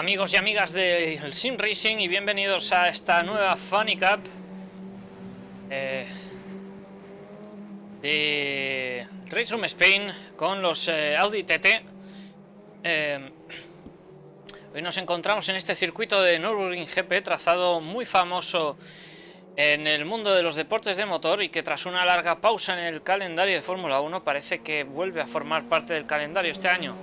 Amigos y amigas del Sim Racing y bienvenidos a esta nueva Funny Cup eh, de Race Room Spain con los eh, Audi TT. Eh, hoy nos encontramos en este circuito de Nürburgring GP, trazado muy famoso en el mundo de los deportes de motor y que tras una larga pausa en el calendario de Fórmula 1 parece que vuelve a formar parte del calendario este año.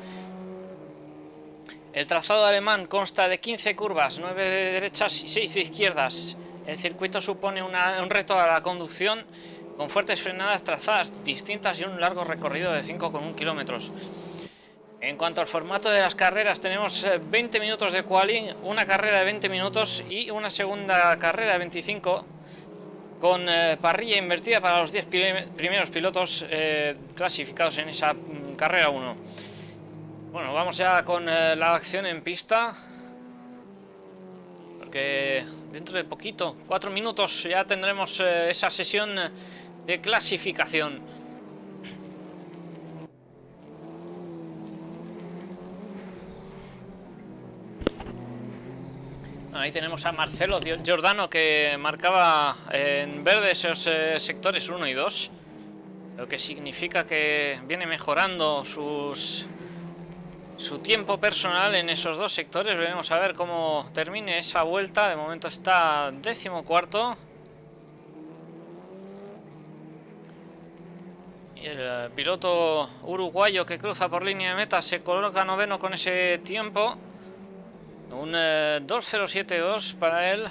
El trazado alemán consta de 15 curvas, 9 de derechas y 6 de izquierdas. El circuito supone un reto a la conducción con fuertes frenadas trazadas distintas y un largo recorrido de 5,1 kilómetros. En cuanto al formato de las carreras, tenemos 20 eh, minutos de quali, una carrera de 20 minutos y una segunda carrera de 25 con eh, parrilla invertida para los 10 primeros pilotos eh, clasificados en esa mm, carrera 1. Bueno, vamos ya con eh, la acción en pista. Porque dentro de poquito, cuatro minutos, ya tendremos eh, esa sesión de clasificación. Ahí tenemos a Marcelo Giordano que marcaba en verde esos eh, sectores 1 y 2. Lo que significa que viene mejorando sus su tiempo personal en esos dos sectores. Veremos a ver cómo termine esa vuelta. De momento está décimo cuarto. Y el piloto uruguayo que cruza por línea de meta se coloca noveno con ese tiempo. Un 2.07.2 eh, para él.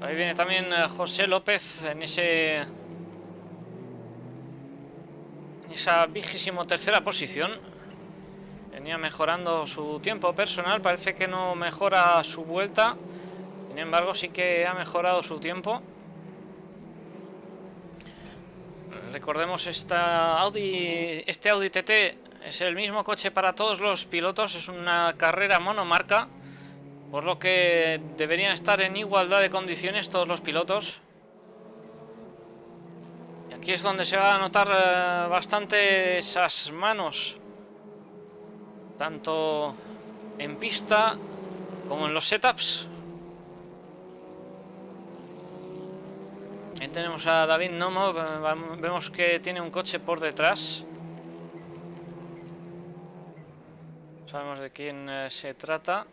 Ahí viene también eh, José López en ese... En esa vigésimo tercera posición. Venía mejorando su tiempo personal, parece que no mejora su vuelta. Sin embargo, sí que ha mejorado su tiempo. Recordemos esta Audi, este Audi TT es el mismo coche para todos los pilotos, es una carrera monomarca, por lo que deberían estar en igualdad de condiciones todos los pilotos. Y aquí es donde se va a notar eh, bastante esas manos tanto en pista como en los setups. Ahí tenemos a David Nomo, vemos que tiene un coche por detrás. Sabemos de quién eh, se trata.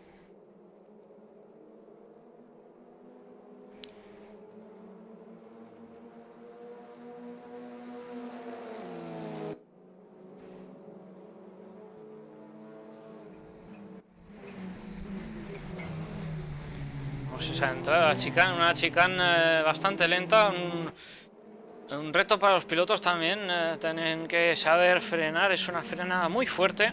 Esa entrada chicane, una chicane eh, bastante lenta, un, reto para los pilotos también, eh, tienen que saber frenar, es una frenada muy fuerte.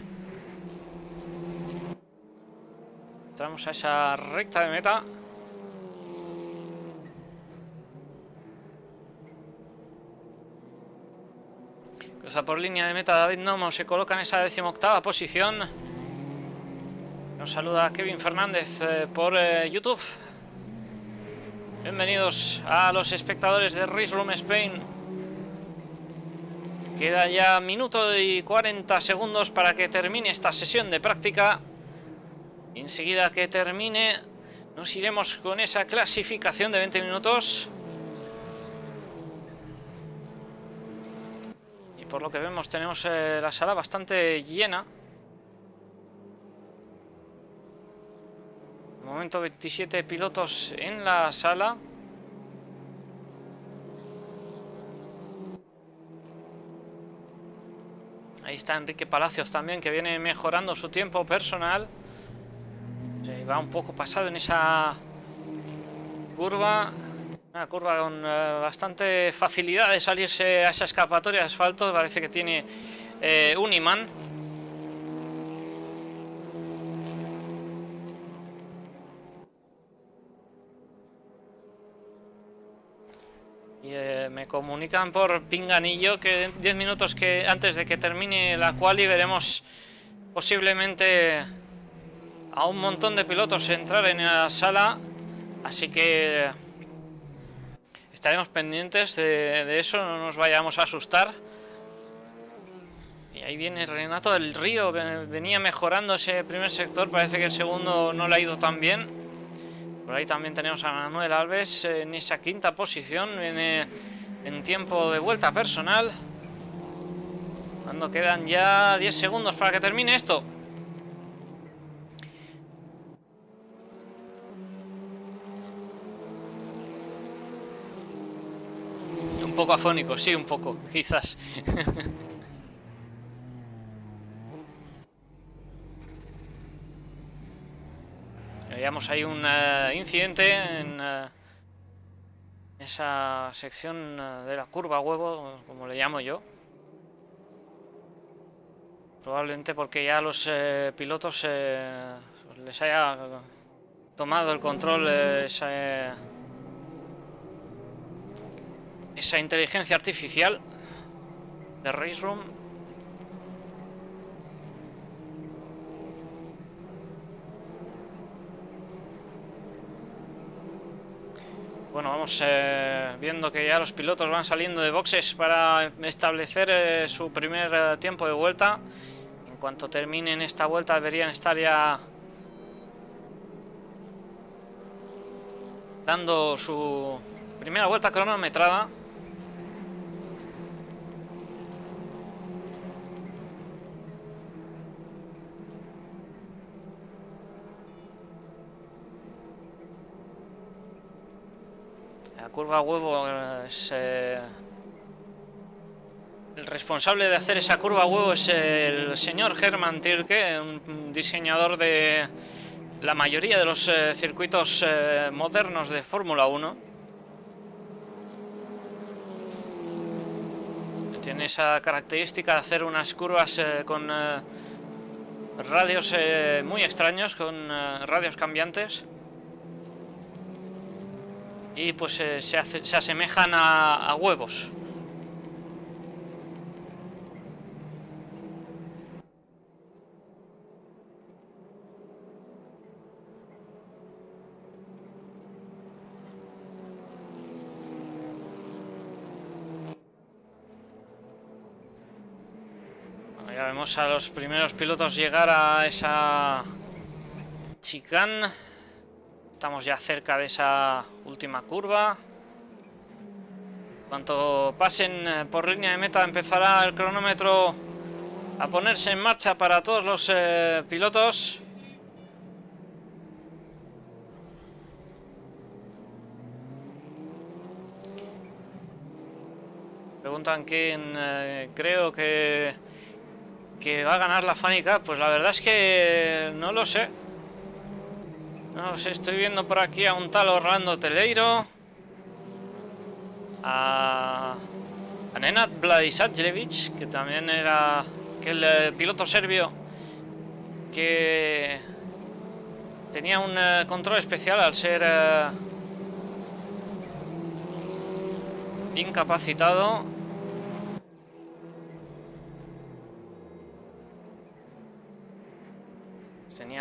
Entramos a esa recta de meta. Cruza por línea de meta David Nomo, se coloca en esa decimoctava posición. Nos saluda Kevin Fernández eh, por YouTube. Bienvenidos a los espectadores de Race Room Spain. Queda ya minuto y 40 segundos para que termine esta sesión de práctica. Enseguida que termine nos iremos con esa clasificación de 20 minutos. Y por lo que vemos tenemos eh, la sala bastante llena. Momento 27 pilotos en la sala. Ahí está Enrique Palacios también, que viene mejorando su tiempo personal. Se va un poco pasado en esa curva. Una curva con eh, bastante facilidad de salirse a esa escapatoria de asfalto. Parece que tiene eh, un imán. Me comunican por pinganillo que 10 minutos que antes de que termine la quali veremos posiblemente a un montón de pilotos entrar en la sala. Así que estaremos pendientes de, eso, no nos vayamos a asustar. Y ahí viene Renato del Río, venía mejorando ese primer sector, parece que el segundo no le ha ido tan bien. Por ahí también tenemos a Manuel Alves en esa quinta posición, viene en tiempo de vuelta personal. Cuando quedan ya 10 segundos para que termine esto. Un poco afónico, sí, un poco, quizás. Veíamos ahí un eh, incidente en eh, esa sección eh, de la curva huevo, como le llamo yo. Probablemente porque ya los pilotos les haya tomado el control esa, esa inteligencia artificial de Race Room Bueno, vamos eh, viendo que ya los pilotos van saliendo de boxes para establecer eh, su primer eh, tiempo de vuelta. En cuanto terminen esta vuelta deberían estar ya dando su primera vuelta cronometrada. Curva huevo es... Eh, el responsable de hacer esa curva huevo es el señor Hermann Tirke, un diseñador de la mayoría de los eh, circuitos eh, modernos de Fórmula 1. Tiene esa característica de hacer unas curvas con radios muy extraños, con radios cambiantes y pues eh, se, asemejan a, huevos. ya vemos a los primeros pilotos llegar a esa chicane Estamos ya cerca de esa última curva. Cuanto pasen eh, por línea de meta empezará el cronómetro a ponerse en marcha para todos los eh, pilotos. Preguntan quién eh, creo que, que va a ganar la Fanny Pues la verdad es que no lo sé. No sé, estoy viendo por aquí a un tal Orlando Teleiro. A, a Nenad que también era el eh, piloto serbio que tenía un eh, control especial al ser eh, incapacitado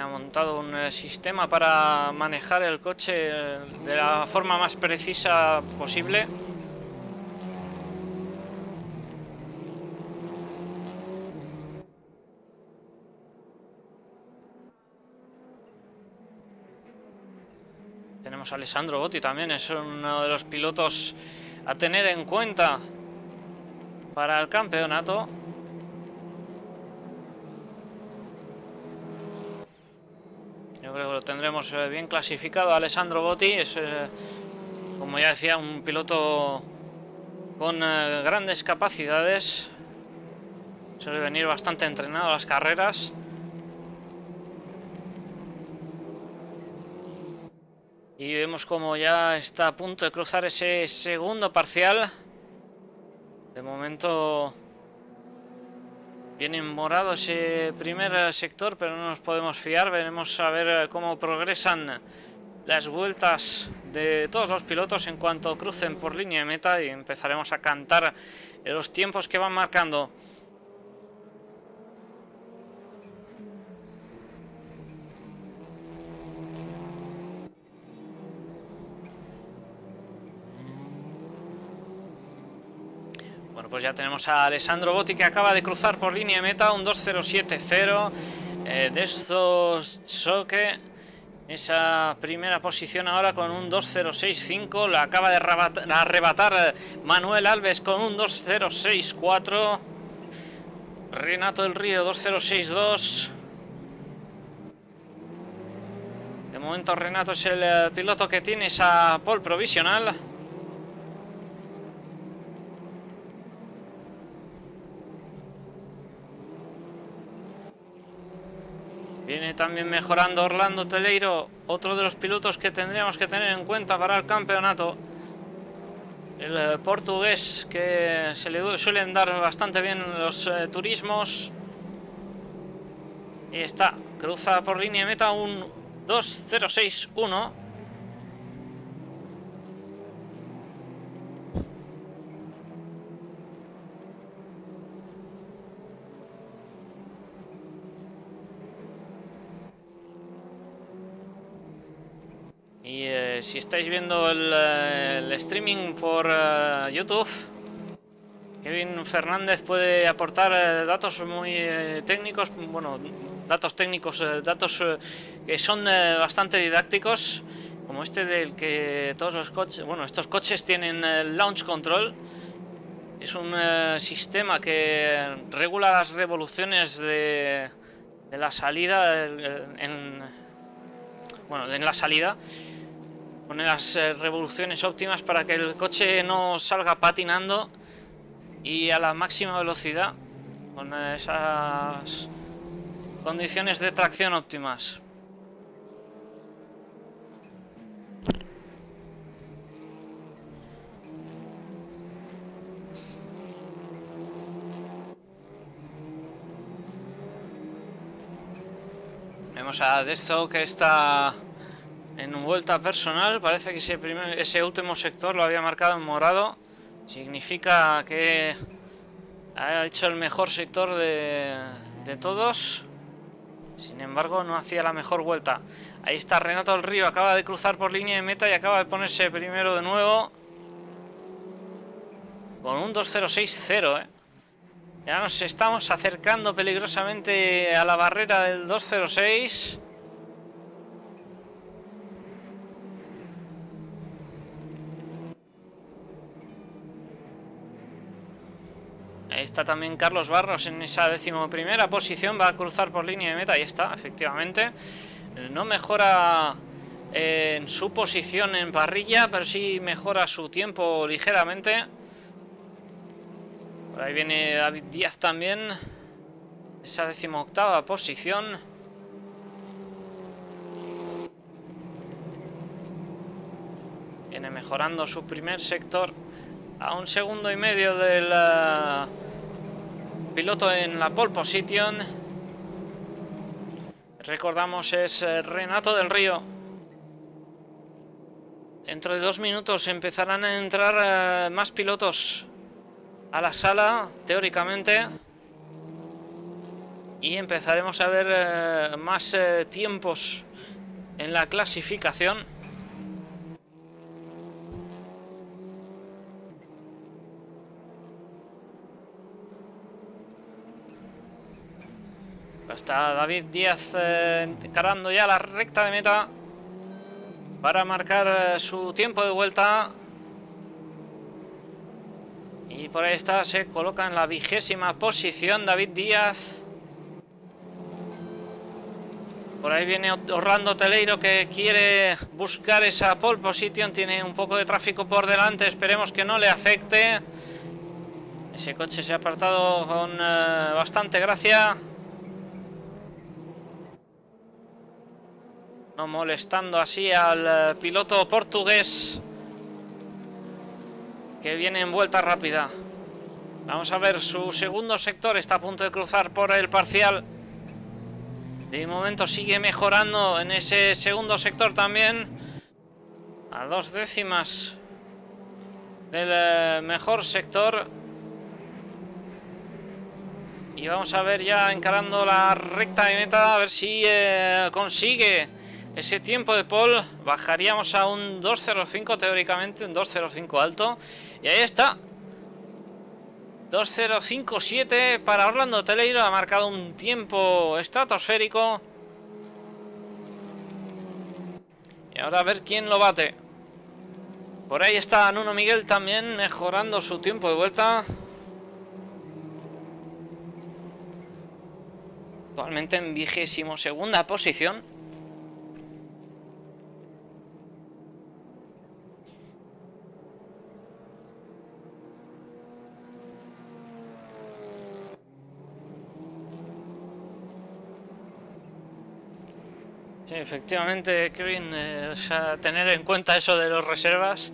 Tenía montado un eh, sistema para manejar el coche de la forma más precisa posible. Tenemos a Alessandro Botti también, es uno de los pilotos a tener en cuenta para el campeonato. Lo tendremos eh, bien clasificado. Alessandro Botti es, eh, como ya decía, un piloto con eh, grandes capacidades. Suele venir bastante entrenado a las carreras. Y vemos como ya está a punto de cruzar ese segundo parcial. De momento Viene morado ese primer sector, pero no nos podemos fiar. Veremos a ver cómo progresan las vueltas de todos los pilotos en cuanto crucen por línea de meta y empezaremos a cantar los tiempos que van marcando. Pues ya tenemos a Alessandro Botti que acaba de cruzar por línea meta un 2.07.0 eh, de estos choque esa primera posición ahora con un 2.065 la acaba de arrebatar eh, Manuel Alves con un 2.064 Renato del Río 2.062 de momento Renato es el eh, piloto que tiene esa pole provisional Viene también mejorando Orlando Teleiro, otro de los pilotos que tendríamos que tener en cuenta para el campeonato. El eh, portugués que se le suelen dar bastante bien los eh, turismos. Y está, cruza por línea meta un 2.061. Y eh, si estáis viendo el, eh, streaming por eh, YouTube, Kevin Fernández puede aportar datos muy técnicos, bueno, datos técnicos, datos que son bastante didácticos, como este del que todos los coches, bueno, estos coches tienen launch control. Es un sistema que regula las revoluciones de, de la salida en, bueno, en la salida Poner las eh, revoluciones óptimas para que el coche no salga patinando y a la máxima velocidad con esas condiciones de tracción óptimas. Vemos a Desto que está en vuelta personal parece que ese, último sector lo había marcado en morado. Significa que ha hecho el mejor sector de, de todos. Sin embargo, no hacía la mejor vuelta. Ahí está Renato del Río. Acaba de cruzar por línea de meta y acaba de ponerse primero de nuevo. Con un 2.060, ¿eh? Ya nos estamos acercando peligrosamente a la barrera del 2.06. Ahí está también Carlos Barros en esa decimoprimera posición. Va a cruzar por línea de meta. Ahí está, efectivamente. No mejora eh, en su posición en parrilla, pero sí mejora su tiempo ligeramente. Por ahí viene David Díaz también. Esa decimoctava posición. Viene mejorando su primer sector a un segundo y medio del piloto en la pole position. Recordamos es eh, Renato del Río. Dentro de dos minutos empezarán a entrar eh, más pilotos a la sala, teóricamente. Y empezaremos a ver eh, más tiempos en la clasificación. Está David Díaz eh, encarando ya la recta de meta para marcar eh, su tiempo de vuelta. Y por ahí está, se coloca en la vigésima posición David Díaz. Por ahí viene Orlando Teleiro que quiere buscar esa pole position. Tiene un poco de tráfico por delante. Esperemos que no le afecte. Ese coche se ha apartado con eh, bastante gracia. No molestando así al eh, piloto portugués que viene en vuelta rápida. Vamos a ver su segundo sector. Está a punto de cruzar por el parcial. De momento sigue mejorando en ese segundo sector también. A dos décimas del eh, mejor sector. Y vamos a ver ya encarando la recta de meta. A ver si eh, consigue ese tiempo de Paul bajaríamos a un 2.05 teóricamente, un 2.05 alto. Y ahí está. 2.057 para Orlando Teleiro. Ha marcado un tiempo estratosférico. Y ahora a ver quién lo bate. Por ahí está Nuno Miguel también mejorando su tiempo de vuelta. Actualmente en vigésimo segunda posición. Efectivamente, Kevin, eh, tener en cuenta eso de los reservas.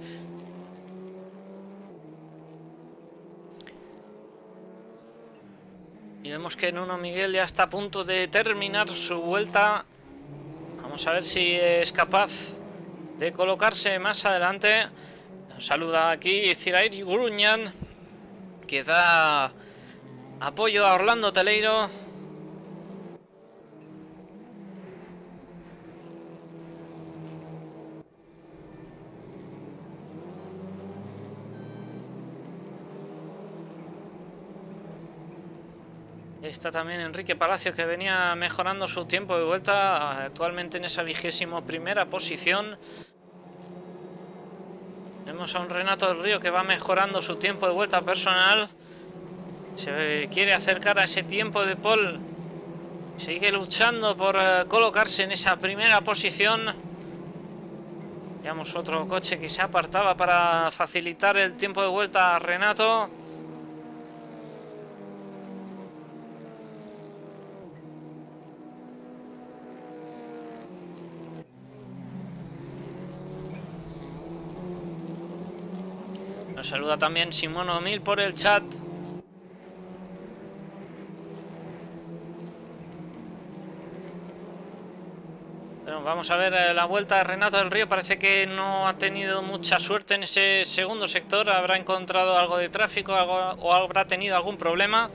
Y vemos que Nuno Miguel ya está a punto de terminar su vuelta. Vamos a ver si es capaz de colocarse más adelante. Nos saluda aquí Cirairi Guruñan, que da apoyo a Orlando Teleiro. Está también Enrique Palacio que venía mejorando su tiempo de vuelta, actualmente en esa vigésimo primera posición. Vemos a un Renato del Río que va mejorando su tiempo de vuelta personal. Se quiere acercar a ese tiempo de Paul. Sigue luchando por eh, colocarse en esa primera posición. Veamos otro coche que se apartaba para facilitar el tiempo de vuelta a Renato. Nos saluda también Simono Mil por el chat. Vamos a ver eh, la vuelta de Renato del Río. Parece que no ha tenido mucha suerte en ese segundo sector. Habrá encontrado algo de tráfico o habrá tenido algún problema.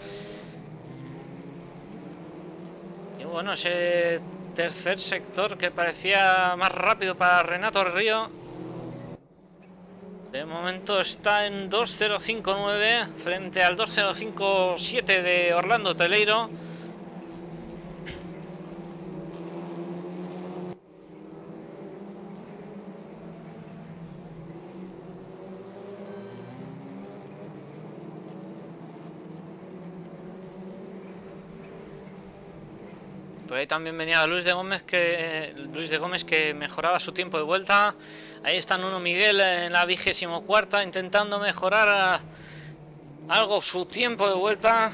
Y bueno, ese tercer sector que parecía más rápido para Renato del Río de momento está en 2.059 frente al 2.057 de Orlando Teleiro. También venía Luis de Gómez que Luis de Gómez que mejoraba su tiempo de vuelta. Ahí está Nuno Miguel en la vigésimo cuarta intentando mejorar algo su tiempo de vuelta.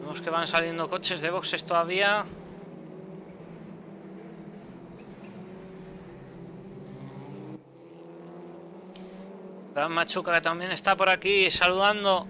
Vemos que van saliendo coches de boxes todavía. Gran Machuca que también está por aquí saludando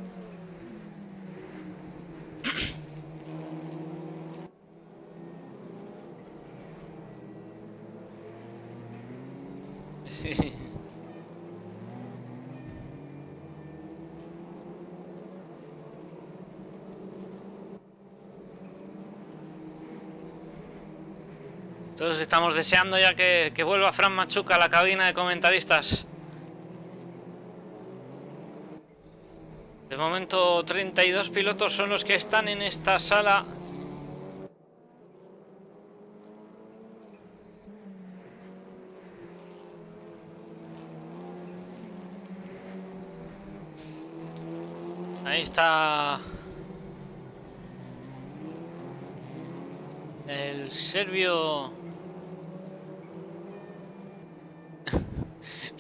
Estamos deseando ya que, que vuelva Fran Machuca a la cabina de comentaristas. De momento 32 pilotos son los que están en esta sala. Ahí está el serbio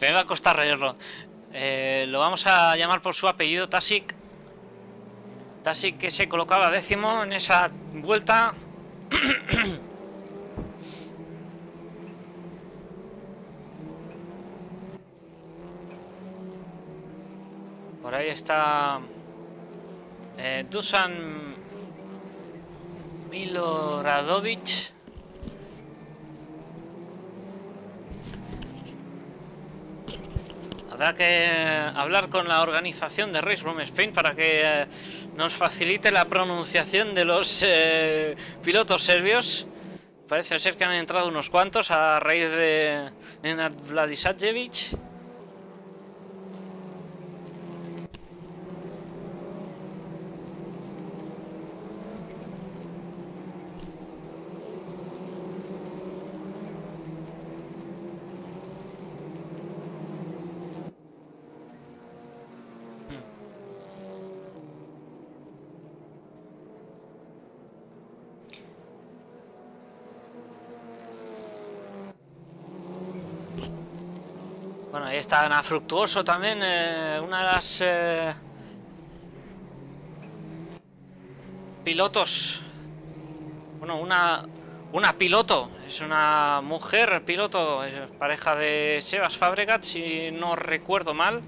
Me va a costar reírlo. Eh, lo vamos a llamar por su apellido, Tasik. Tasik que se colocaba décimo en esa vuelta. Por ahí está eh, Dusan Miloradovic. Habrá que hablar con la organización de Race Room Spain para que eh, nos facilite la pronunciación de los eh, pilotos serbios. Parece ser que han entrado unos cuantos a raíz de Nenad Vladisajevic. Bueno, ahí está Ana Fructuoso también, eh, una de las eh, pilotos. Bueno, una, una piloto, es una mujer piloto, pareja de Sebas Fabregat, si no recuerdo mal.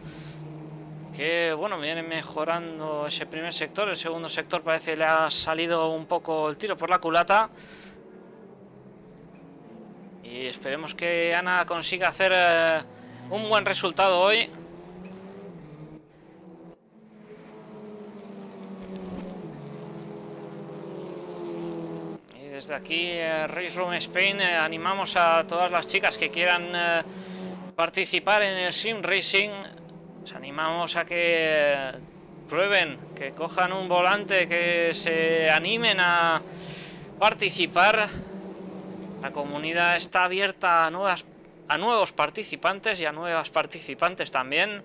Que bueno, viene mejorando ese primer sector, el segundo sector parece le ha salido un poco el tiro por la culata. Y esperemos que Ana consiga hacer eh, un buen resultado hoy. Y desde aquí, eh, Race Room Spain, eh, animamos a todas las chicas que quieran participar en el Sim Racing. Les animamos a que prueben, que cojan un volante, que se animen a participar. La comunidad está abierta a, nuevas, a nuevos participantes y a nuevas participantes también.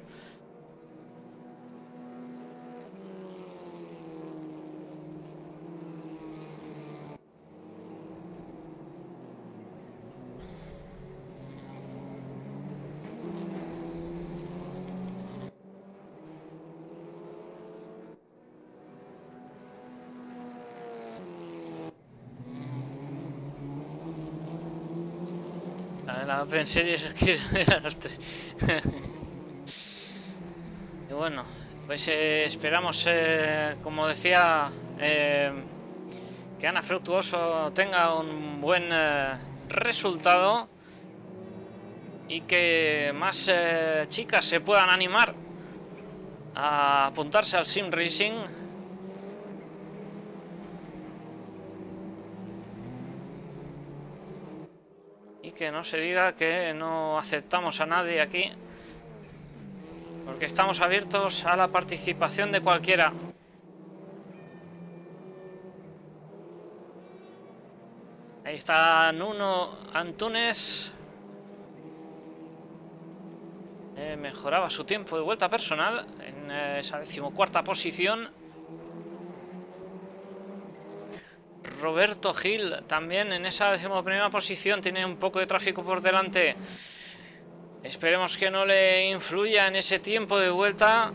La Open Series es que eran y bueno, pues eh, esperamos, eh, como decía, eh, que Ana Fructuoso tenga un buen resultado y que más chicas se puedan animar a apuntarse al Sim Racing que no se diga que no aceptamos a nadie aquí. Porque estamos abiertos a la participación de cualquiera. Ahí está Nuno Antunes. Eh, mejoraba su tiempo de vuelta personal en eh, esa decimocuarta posición. Roberto Gil también en esa decimoprimera posición tiene un poco de tráfico por delante. Esperemos que no le influya en ese tiempo de vuelta.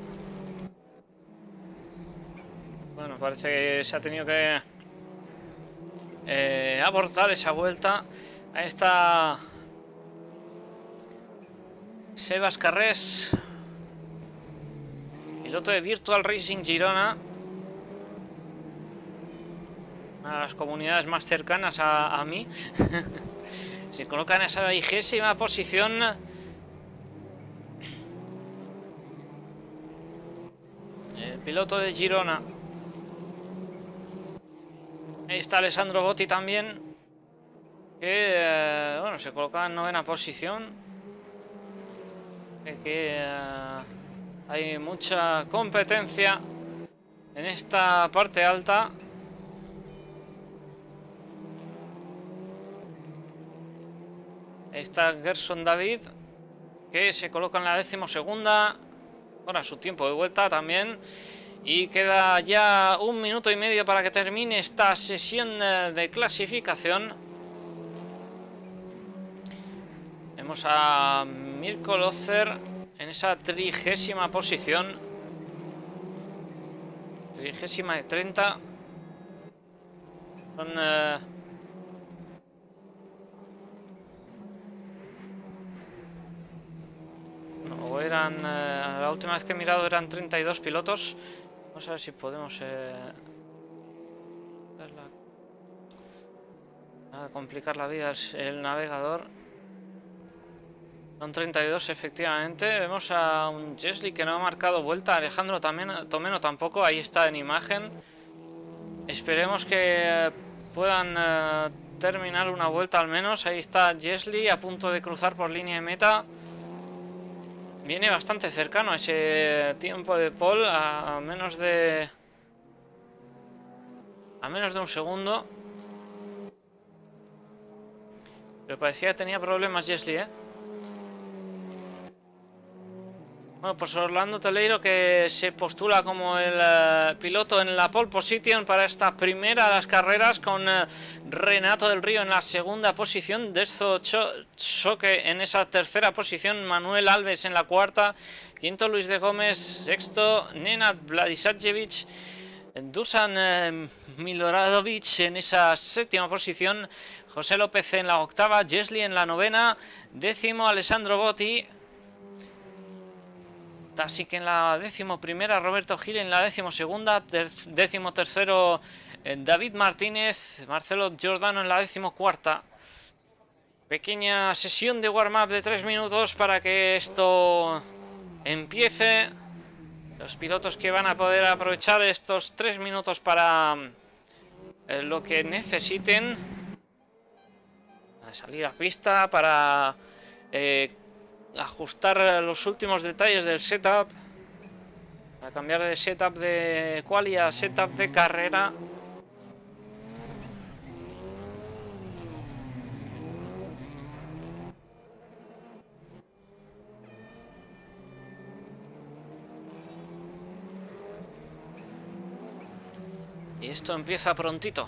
Bueno, parece que se ha tenido que eh, abortar esa vuelta. Ahí está Sebas Carrés, piloto de Virtual Racing Girona de las comunidades más cercanas a, mí. Se coloca en esa vigésima posición. El piloto de Girona. Está Alessandro Botti también. Que, eh, bueno, se coloca en novena posición. Que eh, hay mucha competencia en esta parte alta. Está Gerson David, que se coloca en la decimosegunda. Ahora su tiempo de vuelta también. Y queda ya un minuto y medio para que termine esta sesión eh, de clasificación. Vemos a Mirko Lozer en esa trigésima posición. Trigésima de 30. Son... Eh, o eran... Eh, la última vez que he mirado eran 32 pilotos. Vamos a ver si podemos... Eh, complicar la vida el, navegador. Son 32 efectivamente. Vemos a un Jesly que no ha marcado vuelta. Alejandro también, Tomeno tampoco. Ahí está en imagen. Esperemos que puedan eh, terminar una vuelta al menos. Ahí está Jesly a punto de cruzar por línea de meta. Viene bastante cercano ese tiempo de Paul a menos de... A menos de un segundo. Pero parecía que tenía problemas Jesly, ¿eh? Bueno, pues Orlando Teleiro que se postula como el eh, piloto en la pole position para esta primera de las carreras con eh, Renato del Río en la segunda posición, Dezo Choque en esa tercera posición, Manuel Alves en la cuarta, quinto Luis de Gómez, sexto Nenad Vladisajevic, Dusan eh, Miloradovic en esa séptima posición, José López en la octava, Jesli en la novena, décimo Alessandro Botti, Así que en la décimo primera Roberto Gil, en la décimo segunda, décimo tercero eh, David Martínez, Marcelo Giordano en la décimo cuarta. Pequeña sesión de warm-up de tres minutos para que esto empiece. Los pilotos que van a poder aprovechar estos tres minutos para eh, lo que necesiten. Salir a pista para eh, ajustar los últimos detalles del setup. A cambiar de setup de quali a setup de carrera. Y esto empieza prontito.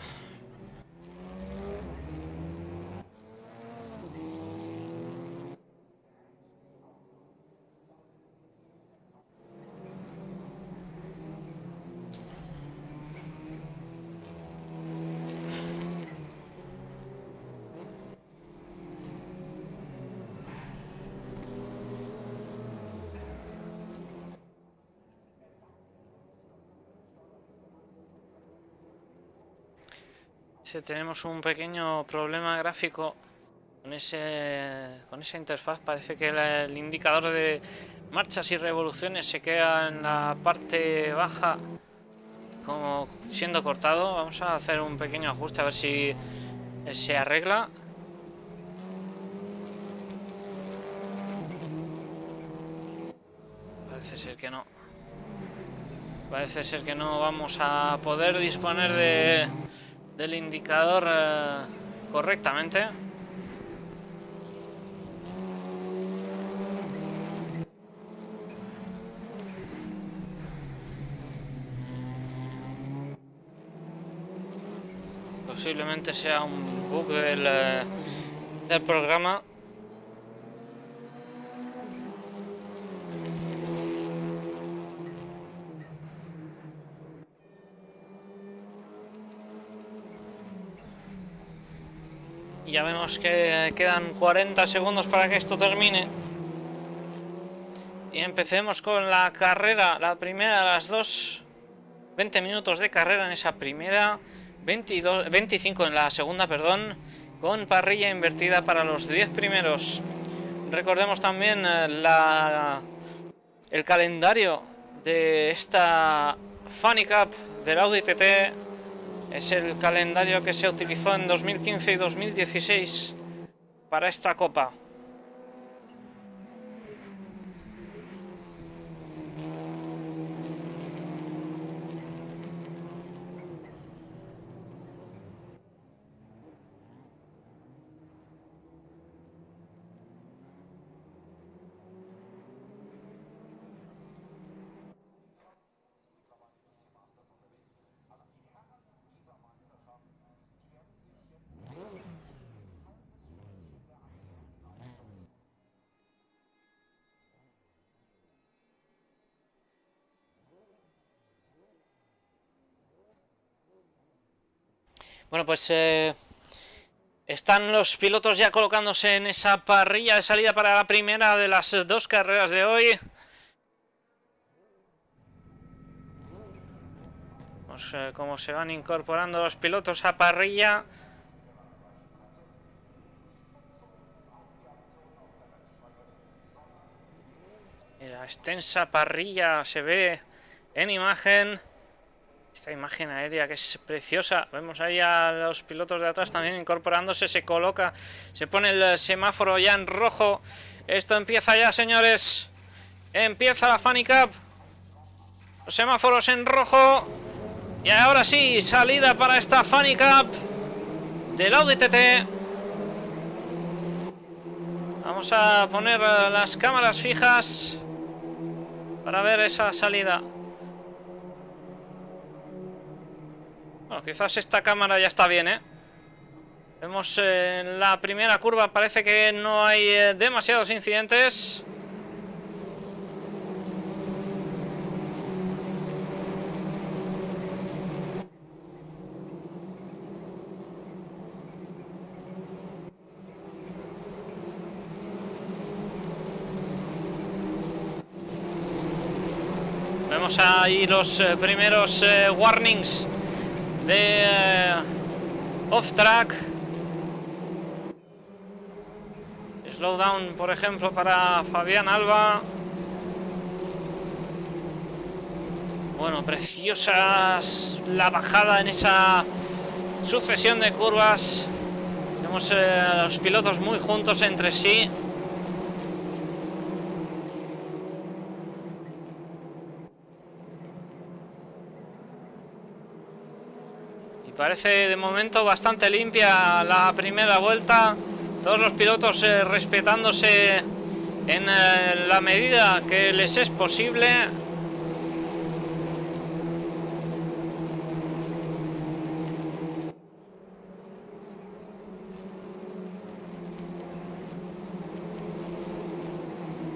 Tenemos un pequeño problema gráfico con, ese, con esa interfaz. Parece que el, indicador de marchas y revoluciones se queda en la parte baja como siendo cortado. Vamos a hacer un pequeño ajuste a ver si se arregla. Parece ser que no. Parece ser que no vamos a poder disponer de del indicador eh, correctamente. Posiblemente sea un bug del, eh, del programa. Ya vemos que quedan 40 segundos para que esto termine. Y empecemos con la carrera, la primera de las dos. 20 minutos de carrera en esa primera, 22, 25 en la segunda, perdón, con parrilla invertida para los 10 primeros. Recordemos también eh, la, el calendario de esta Funny Cup del Audi TT es el calendario que se utilizó en 2015 y 2016 para esta copa. Bueno, pues eh, están los pilotos ya colocándose en esa parrilla de salida para la primera de las dos carreras de hoy. Vemos eh, cómo se van incorporando los pilotos a parrilla. La extensa parrilla se ve en imagen. Esta imagen aérea que es preciosa. Vemos ahí a los pilotos de atrás también incorporándose. Se coloca, se pone el semáforo ya en rojo. Esto empieza ya, señores. Empieza la Funny Cup. Los semáforos en rojo. Y ahora sí, salida para esta Funny Cup del Audi TT. Vamos a poner las cámaras fijas. para ver esa salida. Bueno, quizás esta cámara ya está bien, ¿eh? Vemos eh, en la primera curva, parece que no hay eh, demasiados incidentes. Vemos ahí los eh, primeros warnings de eh, off-track. Slowdown, por ejemplo, para Fabián Alba. Bueno, preciosas la bajada en esa sucesión de curvas. Vemos a los pilotos muy juntos entre sí. Parece de momento bastante limpia la primera vuelta. Todos los pilotos eh, respetándose en eh, la medida que les es posible.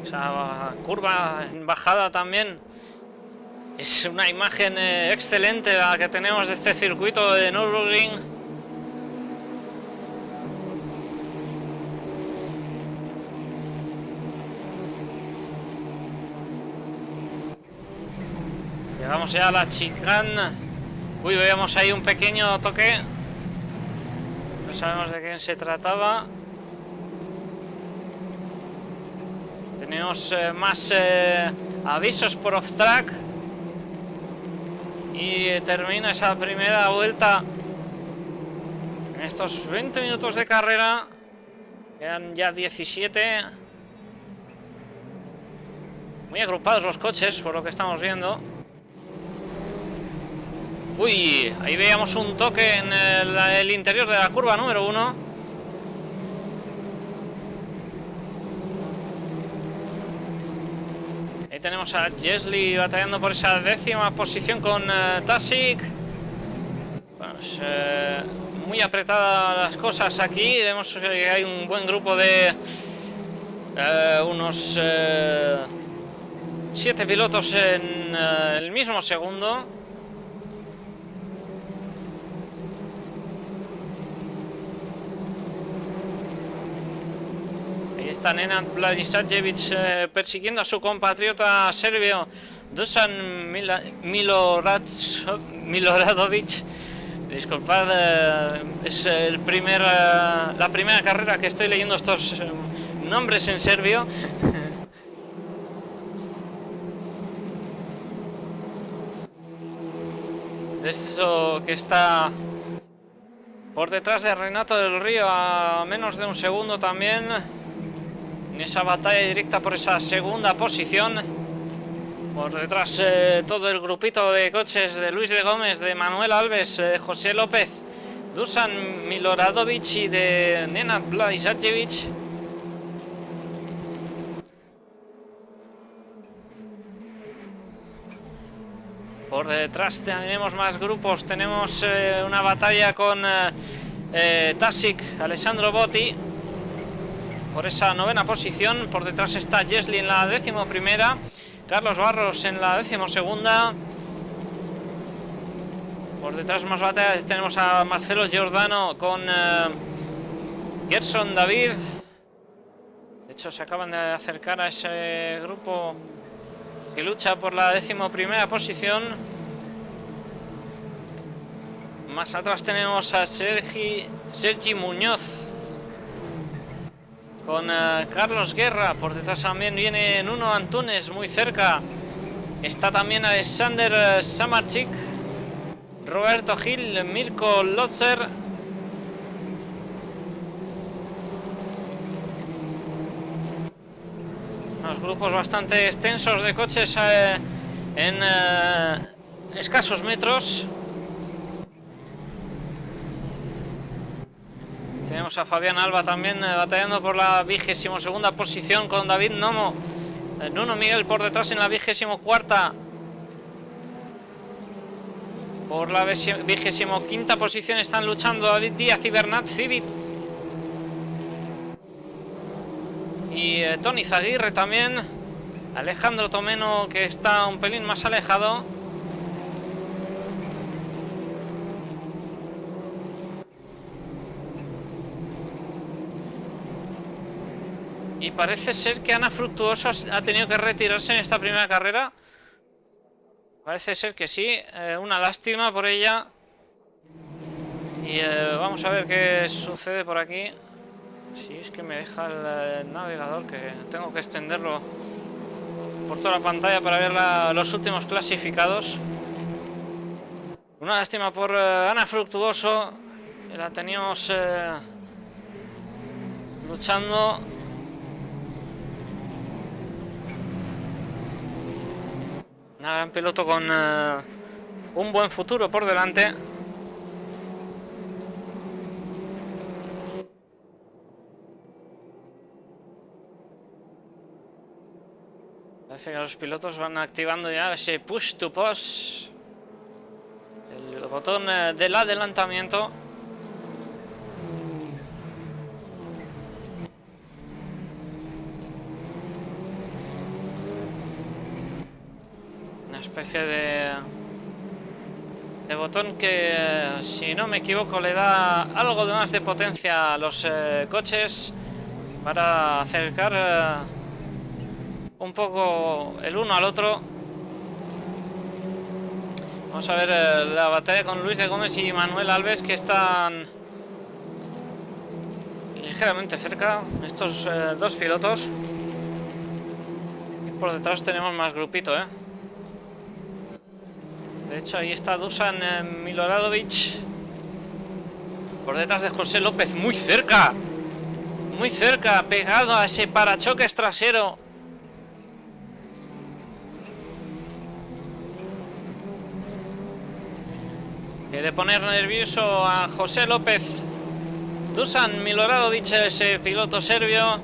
Esa curva en bajada también es una imagen eh, excelente la que tenemos de este circuito de Nürburgring. Llegamos ya a la chicane. Uy, veíamos ahí un pequeño toque. No sabemos de quién se trataba. Tenemos eh, más eh, avisos por off-track. Y termina esa primera vuelta en estos 20 minutos de carrera. Quedan ya 17. Muy agrupados los coches, por lo que estamos viendo. Uy, ahí veíamos un toque en el, interior de la curva número 1. Tenemos a Jesli batallando por esa décima posición con uh, Tasik. Eh, muy apretadas las cosas aquí. Vemos que hay un buen grupo de eh, unos siete pilotos en el mismo segundo. Está Nenad Blažisajevic eh, persiguiendo a su compatriota serbio Dusan Miloradovic. Disculpad, eh, es el primer, eh, la primera carrera que estoy leyendo estos nombres en serbio. De eso que está por detrás de Renato del Río a menos de un segundo también en esa batalla directa por esa segunda posición. Por detrás eh, todo el grupito de coches de Luis de Gómez, de Manuel Alves, eh, José López, Dusan Miloradovic y de Nenad Bladisajevic. Por detrás tenemos más grupos, tenemos eh, una batalla con Tasik, Alessandro Botti, por esa novena posición. Por detrás está Jesli en la décimo primera. Carlos Barros en la décimo segunda. Por detrás más batallas tenemos a Marcelo Giordano con eh, Gerson David. De hecho se acaban de acercar a ese grupo que lucha por la décimo primera posición. Más atrás tenemos a Sergi, Sergi Muñoz con eh, Carlos Guerra. Por detrás también viene Nuno Antunes muy cerca. Está también Alexander eh, Samarchik, Roberto Gil, Mirko Lotzer. Unos grupos bastante extensos de coches eh, en escasos metros. Tenemos a Fabián Alba también eh, batallando por la vigésimo segunda posición con David Nomo Nuno Miguel por detrás en la vigésimo cuarta. Por la vigésimo quinta posición están luchando David Díaz y Bernat Civit. Y eh, Tony Zaguirre también. Alejandro Tomeno que está un pelín más alejado. Y parece ser que Ana Fructuoso ha tenido que retirarse en esta primera carrera. Parece ser que sí. Eh, una lástima por ella. Y eh, vamos a ver qué sucede por aquí. Si es que me deja el, eh, navegador, que tengo que extenderlo por toda la pantalla para ver los últimos clasificados. Una lástima por Ana Fructuoso. La teníamos luchando Un piloto con eh, un buen futuro por delante. Parece que los pilotos van activando ya ese push to push. El botón eh, del adelantamiento. Especie de, botón que, si no me equivoco, le da algo de más de potencia a los eh, coches para acercar eh, un poco el uno al otro. Vamos a ver eh, la batalla con Luis de Gómez y Manuel Alves que están ligeramente cerca, estos dos pilotos. Y por detrás tenemos más grupito, ¿eh? De hecho, ahí está Dusan eh, Miloradovic. Por detrás de José López, muy cerca. Muy cerca, pegado a ese parachoques trasero. Quiere poner nervioso a José López. Dusan Miloradovic, ese piloto serbio.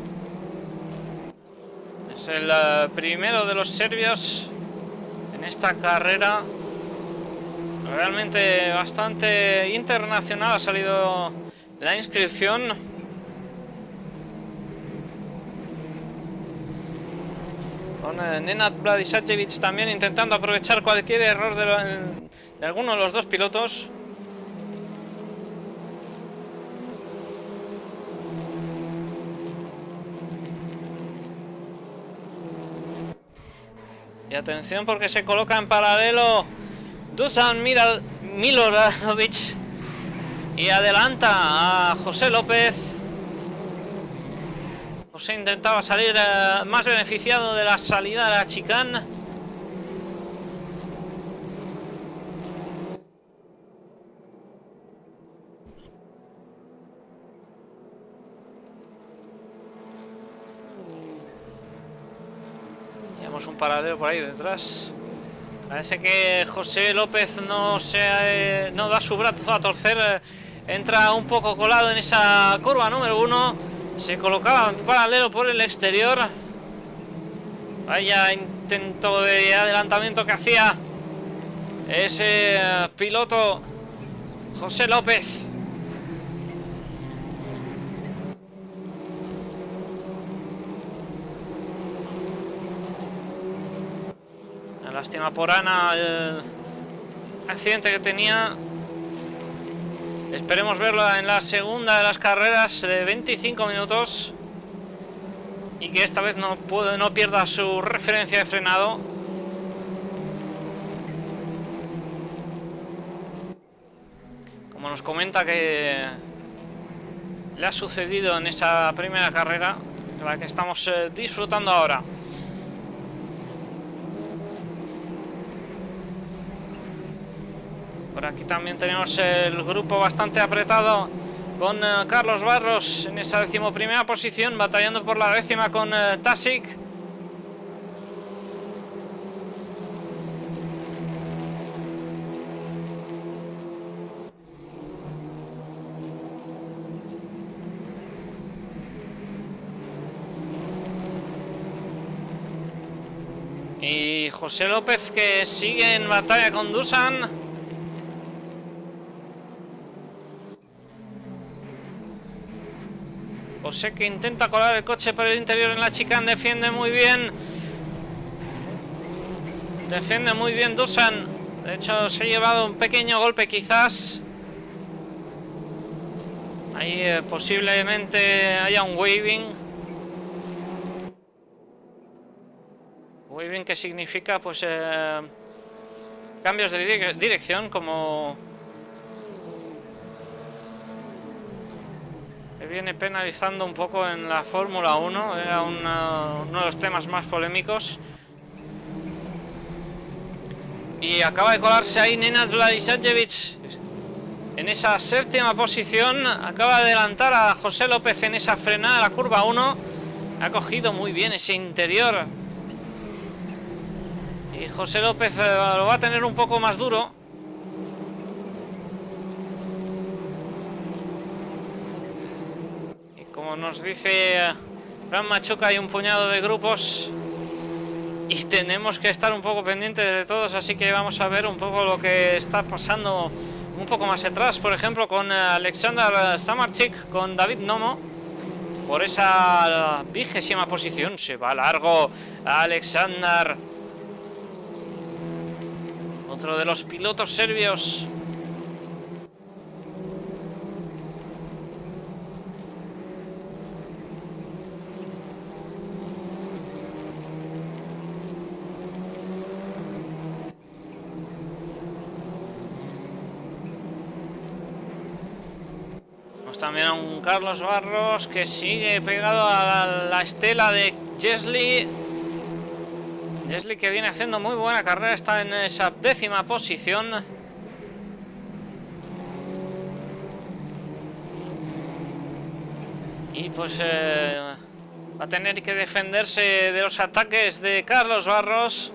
Es el eh, primero de los serbios en esta carrera. Realmente bastante internacional ha salido la inscripción. Con eh, Nenad Vladisajevic también intentando aprovechar cualquier error de, de alguno de los dos pilotos. Y atención porque se coloca en paralelo Dusan Miloradovic y adelanta a José López. José intentaba salir eh, más beneficiado de la salida de la chicane. Tenemos un paralelo por ahí detrás. Parece que José López no, se, eh, no da su brazo a torcer. Eh, entra un poco colado en esa curva número uno. Se colocaba en paralelo por el exterior. Vaya intento de adelantamiento que hacía ese eh, piloto José López. Lástima por Ana el accidente que tenía. Esperemos verla en la segunda de las carreras de 25 minutos. Y que esta vez no, no pierda su referencia de frenado. Como nos comenta que le ha sucedido en esa primera carrera, la que estamos eh, disfrutando ahora. Por aquí también tenemos el grupo bastante apretado con eh, Carlos Barros en esa decimoprimera posición, batallando por la décima con uh, Tasic. Y José López que sigue en batalla con Dusan. José que intenta colar el coche por el interior en la chicane, defiende muy bien. Defiende muy bien Dusan. De hecho, se ha llevado un pequeño golpe quizás. Ahí eh, posiblemente haya un waving. Bien, que significa pues eh, cambios de dirección como que viene penalizando un poco en la Fórmula 1, era uno de los temas más polémicos. Y acaba de colarse ahí Nenad Vladisajevic en esa séptima posición. Acaba de adelantar a José López en esa frenada, la curva 1. Ha cogido muy bien ese interior y José López eh, lo va a tener un poco más duro. Como nos dice eh, Fran Machuca, hay un puñado de grupos. Y tenemos que estar un poco pendientes de todos, así que vamos a ver un poco lo que está pasando un poco más atrás, por ejemplo con eh, Alexander Samarchik, con David Nomo, por esa vigésima posición, se va largo Alexander. Otro de los pilotos serbios. También a un Carlos Barros que sigue pegado a la, estela de Jesli. Jesli que viene haciendo muy buena carrera, está en esa décima posición. Y pues eh, va a tener que defenderse de los ataques de Carlos Barros.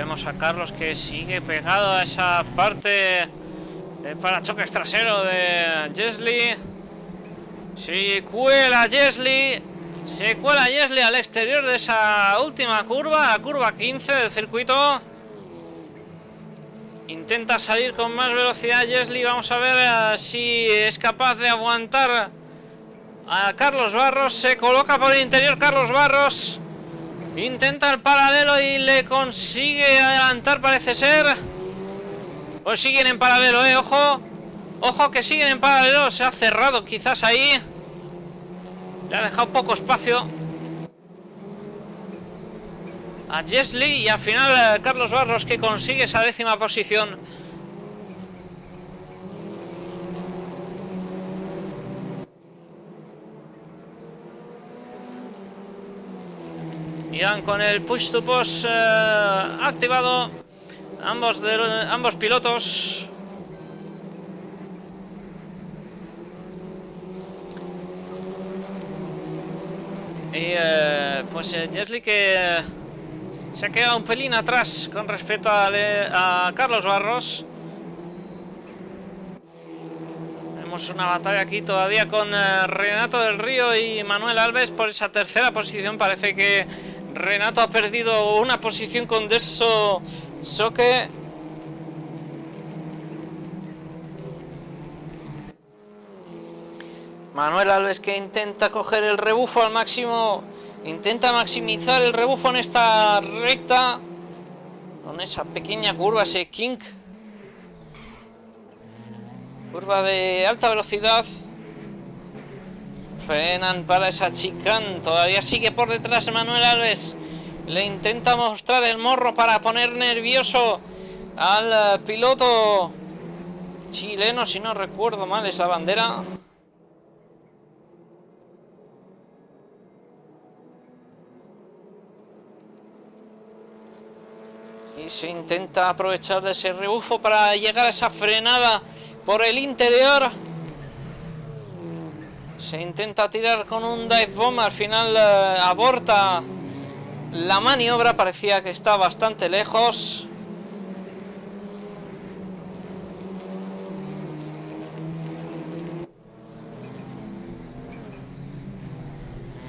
A Carlos que sigue pegado a esa parte del parachoques trasero de Jesli. Se cuela Jesli. Se cuela Jesli al exterior de esa última curva, la curva 15 del circuito. Intenta salir con más velocidad Jesli. Vamos a ver eh, si es capaz de aguantar a Carlos Barros. Se coloca por el interior Carlos Barros. Intenta el paralelo y le consigue adelantar, parece ser. O siguen en paralelo, eh, ojo. Ojo que siguen en paralelo. Se ha cerrado quizás ahí. Le ha dejado poco espacio. A Jesli y al final eh, Carlos Barros que consigue esa décima posición. Irán con el push to push eh, activado. Ambos, de, ambos pilotos. Y eh, pues eh, que se ha quedado un pelín atrás con respecto a, a Carlos Barros. Tenemos una batalla aquí todavía con eh, Renato del Río y Manuel Alves por esa tercera posición. Parece que Renato ha perdido una posición con Deso Soque. Manuel Alves que intenta coger el rebufo al máximo. Intenta maximizar el rebufo en esta recta. Con esa pequeña curva, ese kink. Curva de alta velocidad. Frenan para esa chicán. Todavía sigue por detrás Manuel Alves. Le intenta mostrar el morro para poner nervioso al eh, piloto chileno, si no recuerdo mal, es la bandera. Y se intenta aprovechar de ese rebufo para llegar a esa frenada por el interior. Se intenta tirar con un dive bomb, al final eh, aborta La maniobra parecía que está bastante lejos.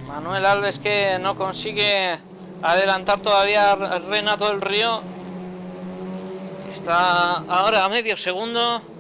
Manuel Alves que no consigue adelantar todavía Renato del Río. Está ahora a medio segundo.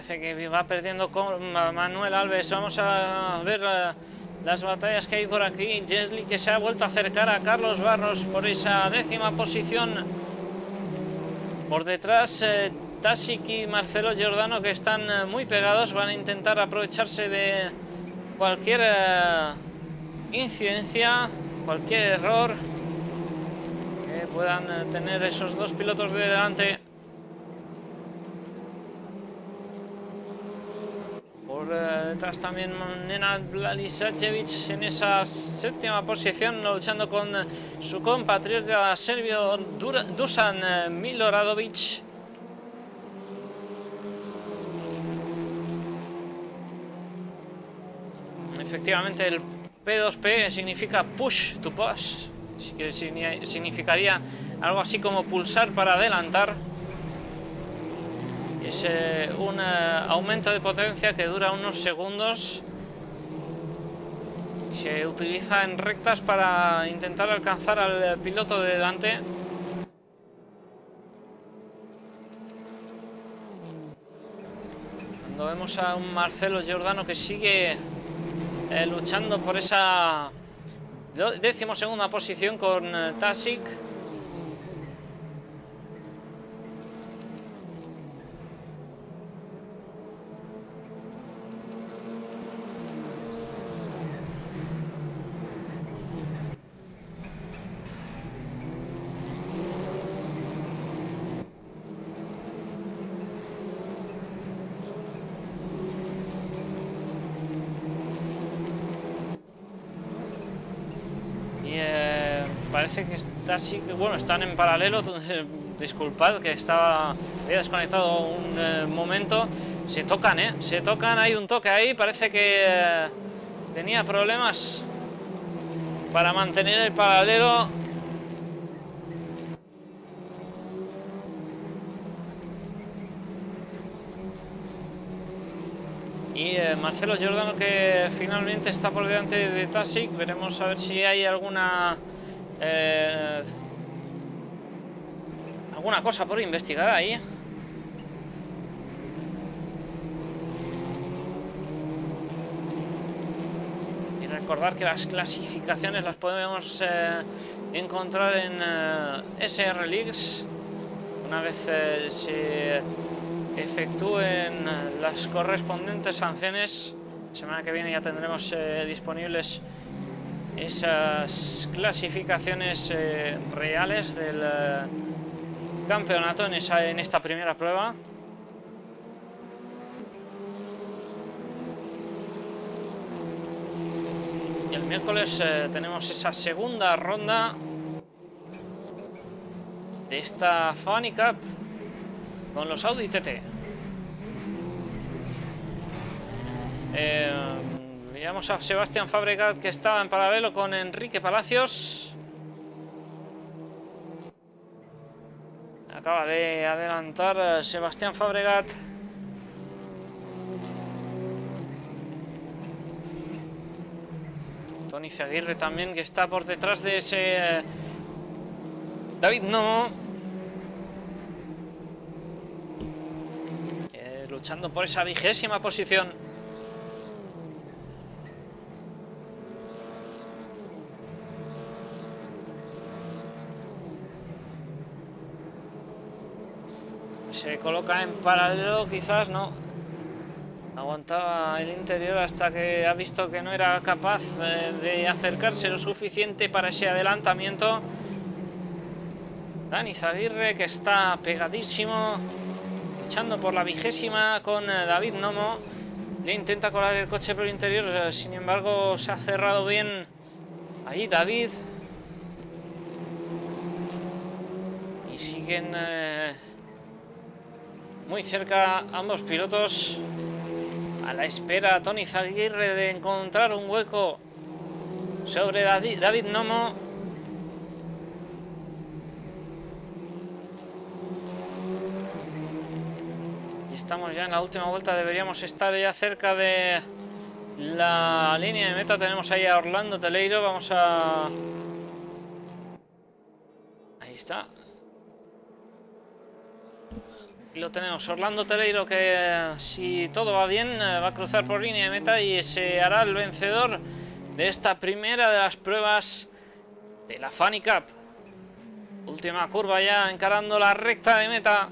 Parece que va perdiendo con Manuel Alves. Vamos a ver eh, las batallas que hay por aquí. Jesli que se ha vuelto a acercar a Carlos Barros por esa décima posición. Por detrás, eh, y Marcelo Giordano que están eh, muy pegados. Van a intentar aprovecharse de cualquier eh, incidencia, cualquier error que puedan tener esos dos pilotos de delante. Detrás también Nenad Blalisacevic en esa séptima posición, luchando con su compatriota serbio Dusan eh, Miloradovic. Efectivamente, el P2P significa push to pass, así que significaría algo así como pulsar para adelantar. Es eh, un eh, aumento de potencia que dura unos segundos. Se utiliza en rectas para intentar alcanzar al piloto de delante. Cuando vemos a un Marcelo Giordano que sigue eh, luchando por esa décimo segunda posición con Tasic. parece que está así, que bueno, están en paralelo, disculpad que estaba desconectado un eh, momento, se tocan, ¿eh? Se tocan, hay un toque ahí, parece que eh, tenía problemas para mantener el paralelo. Y eh, Marcelo Giordano que finalmente está por delante de Tasic, veremos a ver si hay alguna eh, ¿Alguna cosa por investigar ahí? Y recordar que las clasificaciones las podemos eh, encontrar en eh, SR Leagues una vez se efectúen las correspondientes sanciones. Semana que viene ya tendremos disponibles esas clasificaciones eh, reales del eh, campeonato en, esta primera prueba. Y el miércoles eh, tenemos esa segunda ronda de esta Funny Cup con los Audi TT. Veamos a Sebastián Fabregat que estaba en paralelo con Enrique Palacios. Acaba de adelantar eh, Sebastián Fabregat. Tony Zaguirre también que está por detrás de ese... Eh, David no. Eh, luchando por esa vigésima posición. Se coloca en paralelo, quizás no. Aguantaba el interior hasta que ha visto que no era capaz eh, de acercarse lo suficiente para ese adelantamiento. Dani Zaguirre que está pegadísimo, luchando por la vigésima con eh, David Nomo. Le intenta colar el coche por el interior, eh, sin embargo se ha cerrado bien ahí David. Y siguen muy cerca ambos pilotos. A la espera Tony Zaguirre de encontrar un hueco sobre David Nomo. Estamos ya en la última vuelta, deberíamos estar ya cerca de la línea de meta. Tenemos ahí a Orlando Teleiro, vamos a... Ahí está. Lo tenemos, Orlando Teleiro que si todo va bien va a cruzar por línea de meta y se hará el vencedor de esta primera de las pruebas de la Funny Cup. Última curva ya encarando la recta de meta.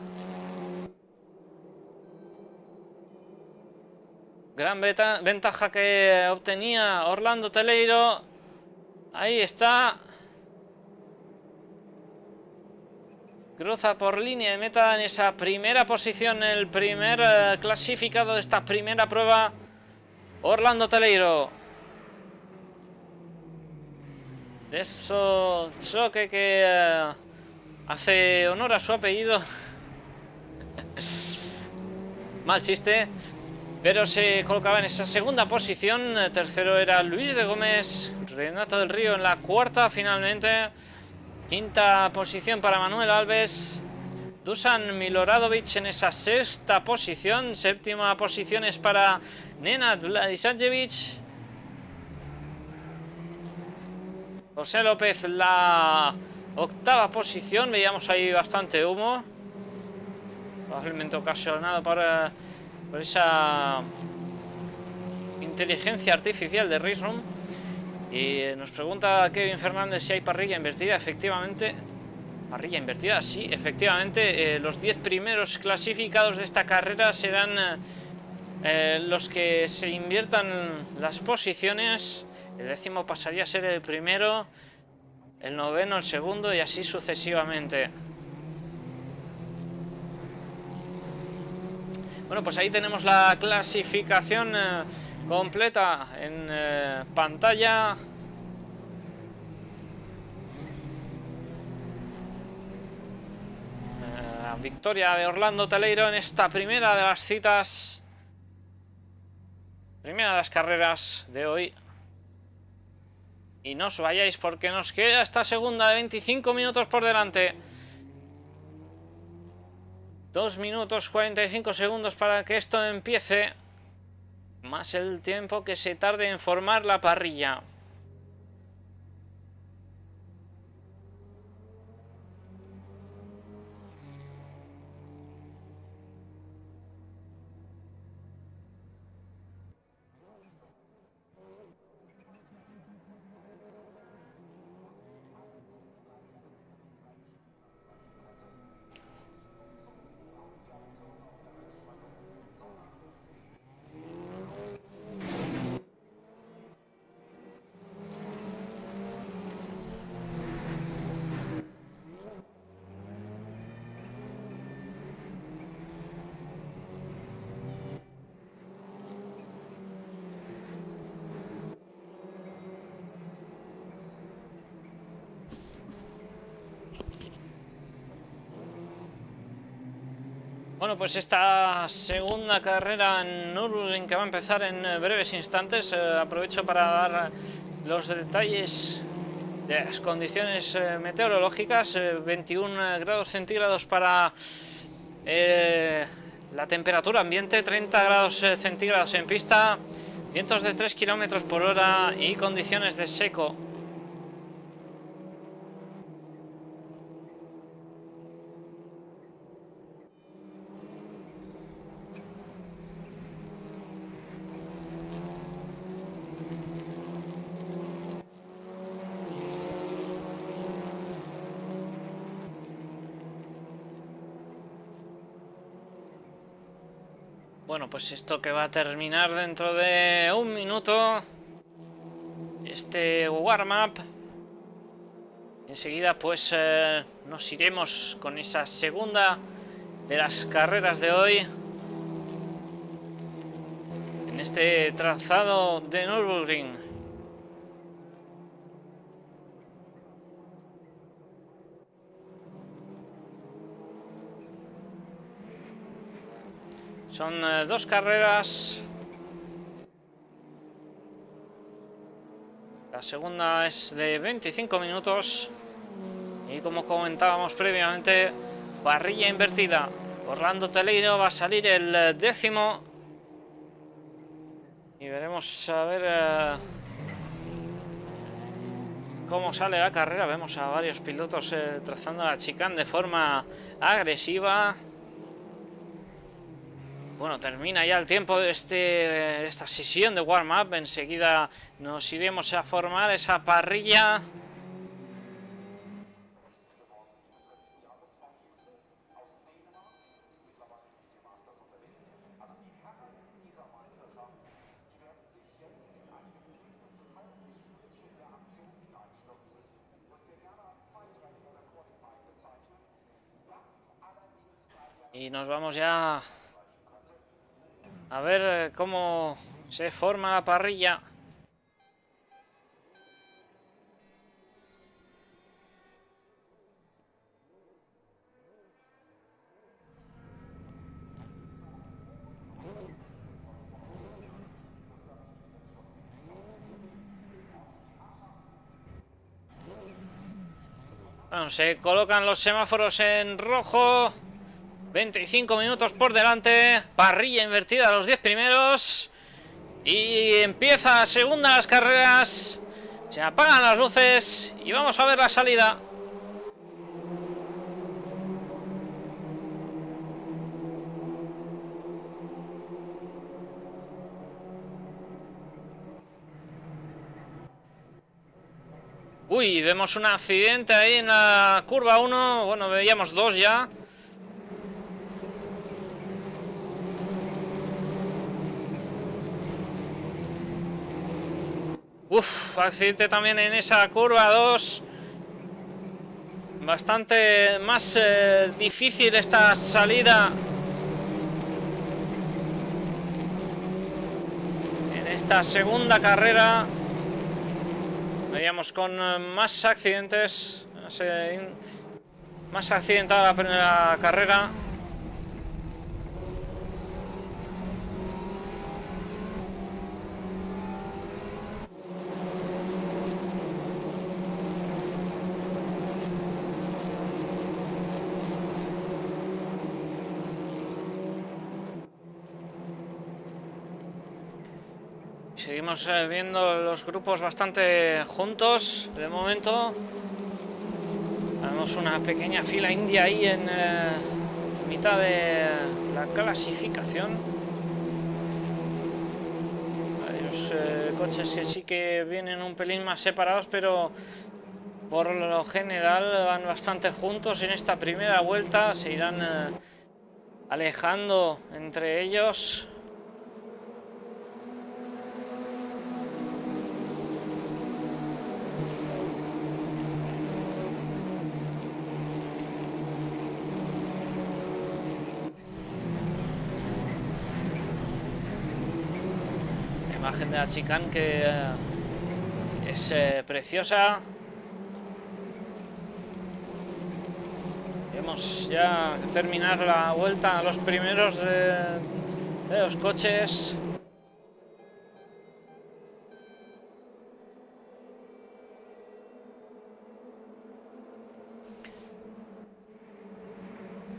Gran ventaja que obtenía Orlando Teleiro. Ahí está. Cruza por línea de meta en esa primera posición, el primer eh, clasificado de esta primera prueba. Orlando Teleiro. De eso choque que eh, hace honor a su apellido. Mal chiste. Pero se colocaba en esa segunda posición. Tercero era Luis de Gómez. Renato del Río en la cuarta finalmente. Quinta posición para Manuel Alves. Dusan Miloradovic en esa sexta posición. Séptima posición es para Nenad Vladisajevic. José López la octava posición. Veíamos ahí bastante humo. Probablemente ocasionado para por esa inteligencia artificial de Room. Y nos pregunta Kevin Fernández si hay parrilla invertida. Efectivamente, parrilla invertida, sí, efectivamente. Eh, los 10 primeros clasificados de esta carrera serán eh, los que se inviertan las posiciones. El décimo pasaría a ser el primero, el noveno el segundo y así sucesivamente. Bueno, pues ahí tenemos la clasificación eh, completa en eh, pantalla. Eh, victoria de Orlando Teleiro en esta primera de las citas. Primera de las carreras de hoy. Y no os vayáis porque nos queda esta segunda de 25 minutos por delante. 2 minutos 45 segundos para que esto empiece. Más el tiempo que se tarde en formar la parrilla. Bueno, pues esta segunda carrera en Nürburgring que va a empezar en breves instantes, eh, aprovecho para dar los detalles de las condiciones eh, meteorológicas, 21 eh, grados centígrados para la temperatura ambiente, 30 grados centígrados en pista, vientos de 3 kilómetros por hora y condiciones de seco. Bueno, pues esto que va a terminar dentro de un minuto. Este warm-up. Enseguida pues eh, nos iremos con esa segunda de las carreras de hoy. En este trazado de Nürburgring. Son eh, dos carreras. La segunda es de 25 minutos. Y como comentábamos previamente, parrilla invertida. Orlando Teleiro va a salir el eh, décimo. Y veremos a ver eh, cómo sale la carrera. Vemos a varios pilotos eh, trazando la chicane de forma agresiva. Bueno, termina ya el tiempo de este, esta sesión de warm-up. Enseguida nos iremos a formar esa parrilla. Y nos vamos ya a ver eh, cómo se forma la parrilla. Bueno, se colocan los semáforos en rojo. 25 minutos por delante. Parrilla invertida a los 10 primeros. Y empieza segunda las carreras. Se apagan las luces y vamos a ver la salida. Uy, vemos un accidente ahí en la curva 1. Bueno, veíamos dos ya. Uf, accidente también en esa curva 2. Bastante más eh, difícil esta salida. En esta segunda carrera. Veíamos con eh, más accidentes. Eh, más accidentada la primera carrera. Seguimos eh, viendo los grupos bastante juntos de momento. Vemos una pequeña fila india ahí en eh, mitad de la clasificación. Varios eh, coches que sí que vienen un pelín más separados, pero por lo general van bastante juntos en esta primera vuelta. Se irán alejando entre ellos. imagen de la chicane que eh, es eh, preciosa. Vamos ya a terminar la vuelta a los primeros de, de los coches.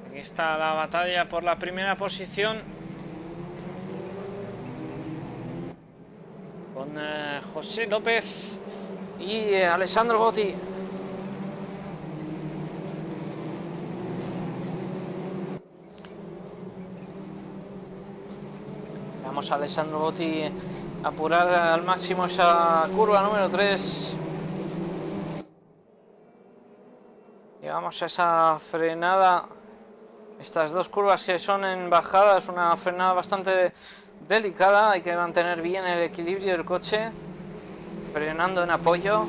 Aquí está la batalla por la primera posición. Con eh, José López y eh, Alessandro Botti. Vamos a Alessandro Botti apurar al máximo esa curva número 3. Llegamos a esa frenada. Estas dos curvas que son en bajada, es una frenada bastante delicada, hay que mantener bien el equilibrio del coche, frenando en apoyo.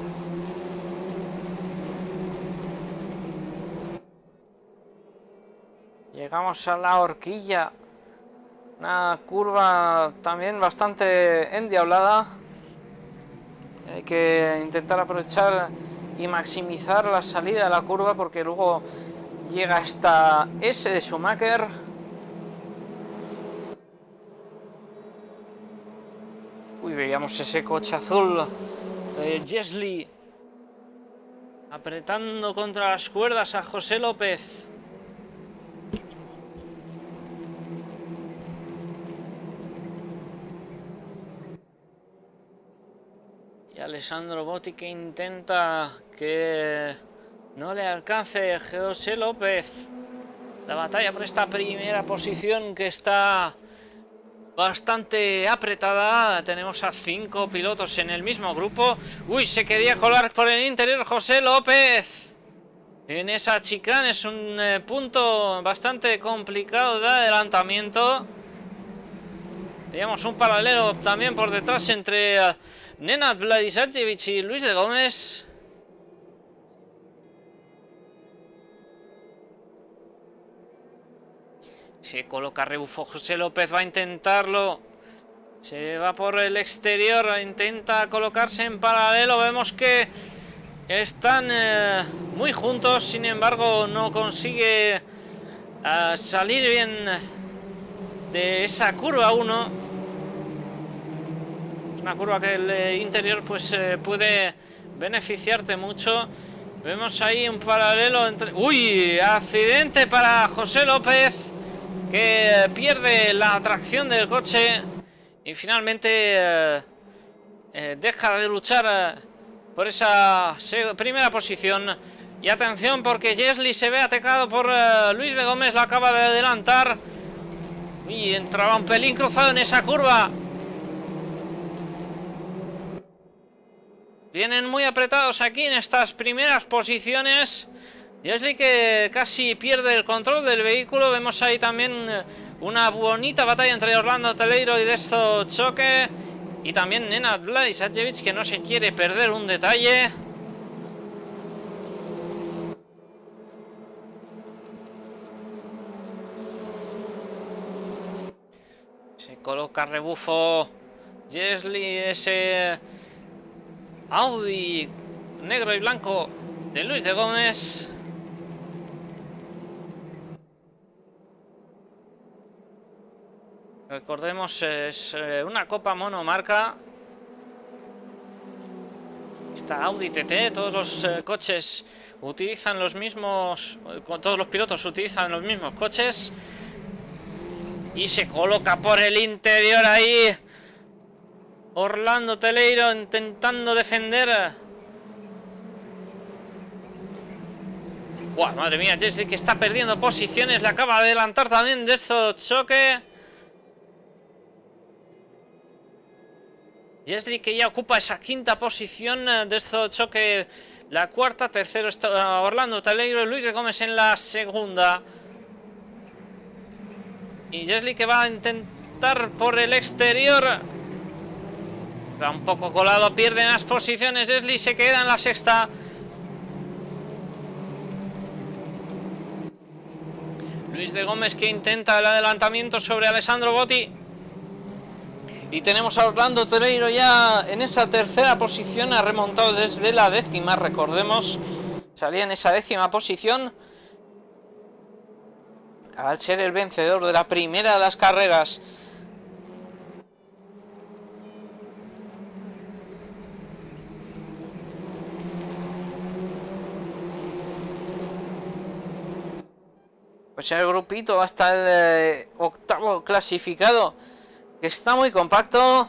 Llegamos a la horquilla Una curva también bastante endiablada. Hay que intentar aprovechar y maximizar la salida de la curva porque luego llega esta S de Schumacher. Uy, veíamos ese coche azul de Jesli apretando contra las cuerdas a José López. Y Alessandro Botti que intenta que no le alcance José López. La batalla por esta primera posición que está bastante apretada. Tenemos a cinco pilotos en el mismo grupo. Uy, se quería colar por el interior José López. En esa chicane es un eh, punto bastante complicado de adelantamiento. Veíamos un paralelo también por detrás entre uh, Nenad Vladisajevic y Luis de Gómez. Se coloca rebufo José López, va a intentarlo. Se va por el exterior, intenta colocarse en paralelo. Vemos que están eh, muy juntos, sin embargo no consigue eh, salir bien de esa curva 1. Es una curva que el eh, interior pues puede beneficiarte mucho. Vemos ahí un paralelo entre... ¡Uy! Accidente para José López que pierde la tracción del coche y finalmente eh, eh, deja de luchar eh, por esa primera posición. Y atención porque Jesli se ve atacado por Luis de Gómez, lo acaba de adelantar. Y entraba un pelín cruzado en esa curva. Vienen muy apretados aquí en estas primeras posiciones. Jesli que casi pierde el control del vehículo. Vemos ahí también eh, una bonita batalla entre Orlando Teleiro y Desto Choque. Y también Nenad Vladisajevic que no se quiere perder un detalle. Se coloca rebufo Jesli, ese Audi negro y blanco de Luis de Gómez. Recordemos, es eh, una copa monomarca. Esta Audi TT, todos los eh, coches utilizan los mismos... Todos los pilotos utilizan los mismos coches. Y se coloca por el interior ahí. Orlando Teleiro intentando defender. Buah, madre mía, Jesse que está perdiendo posiciones. Le acaba de adelantar también de estos choque. Jesli que ya ocupa esa quinta posición eh, de este choque, la cuarta, tercero está Orlando Talegro y Luis de Gómez en la segunda. Y Jesli que va a intentar por el exterior. Va un poco colado, pierde las posiciones. Jesli se queda en la sexta. Luis de Gómez que intenta el adelantamiento sobre Alessandro Botti. Y tenemos a Orlando Toreiro ya en esa tercera posición, ha remontado desde la décima, recordemos, salía en esa décima posición. Al ser el vencedor de la primera de las carreras. Pues el grupito hasta el eh, octavo clasificado Está muy compacto.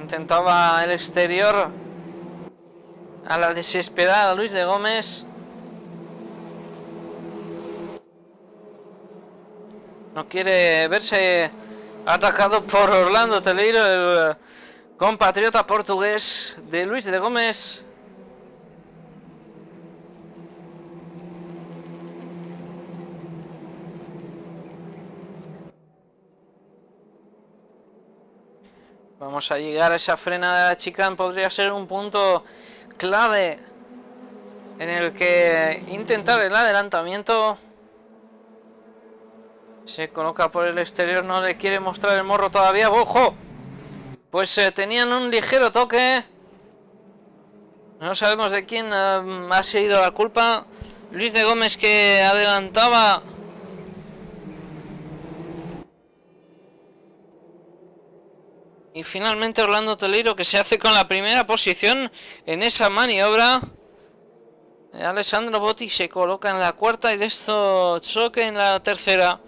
Intentaba el exterior. A la desesperada Luis de Gómez. No quiere verse atacado por Orlando Teleiro, el compatriota portugués de Luis de Gómez. Vamos a llegar a esa frena de la chicane. Podría ser un punto clave en el que intentar el adelantamiento. Se coloca por el exterior, no le quiere mostrar el morro todavía. ¡Ojo! Pues eh, tenían un ligero toque. No sabemos de quién eh, ha sido la culpa. Luis de Gómez que adelantaba Y finalmente Orlando Toleiro que se hace con la primera posición en esa maniobra. Alessandro Botti se coloca en la cuarta y de esto choque en la tercera.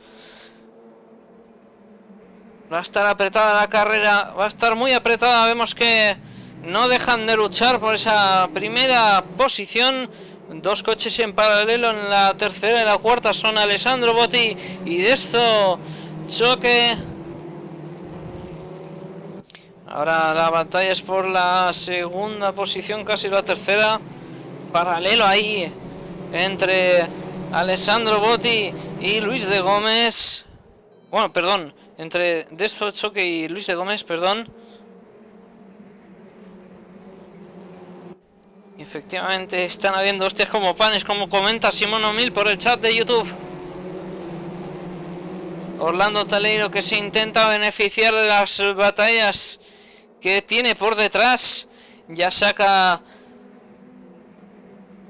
Va a estar apretada la carrera, va a estar muy apretada. Vemos que no dejan de luchar por esa primera posición. Dos coches en paralelo en la tercera y la cuarta son Alessandro Botti y de esto choque Ahora la batalla es por la segunda posición, casi la tercera. Paralelo ahí entre Alessandro Botti y Luis de Gómez. Bueno, perdón, entre Destro Choque y Luis de Gómez, perdón. Efectivamente, están habiendo hostias como panes, como comenta Simón O'Mil por el chat de YouTube. Orlando Taleiro que se intenta beneficiar de las batallas que tiene por detrás. Ya saca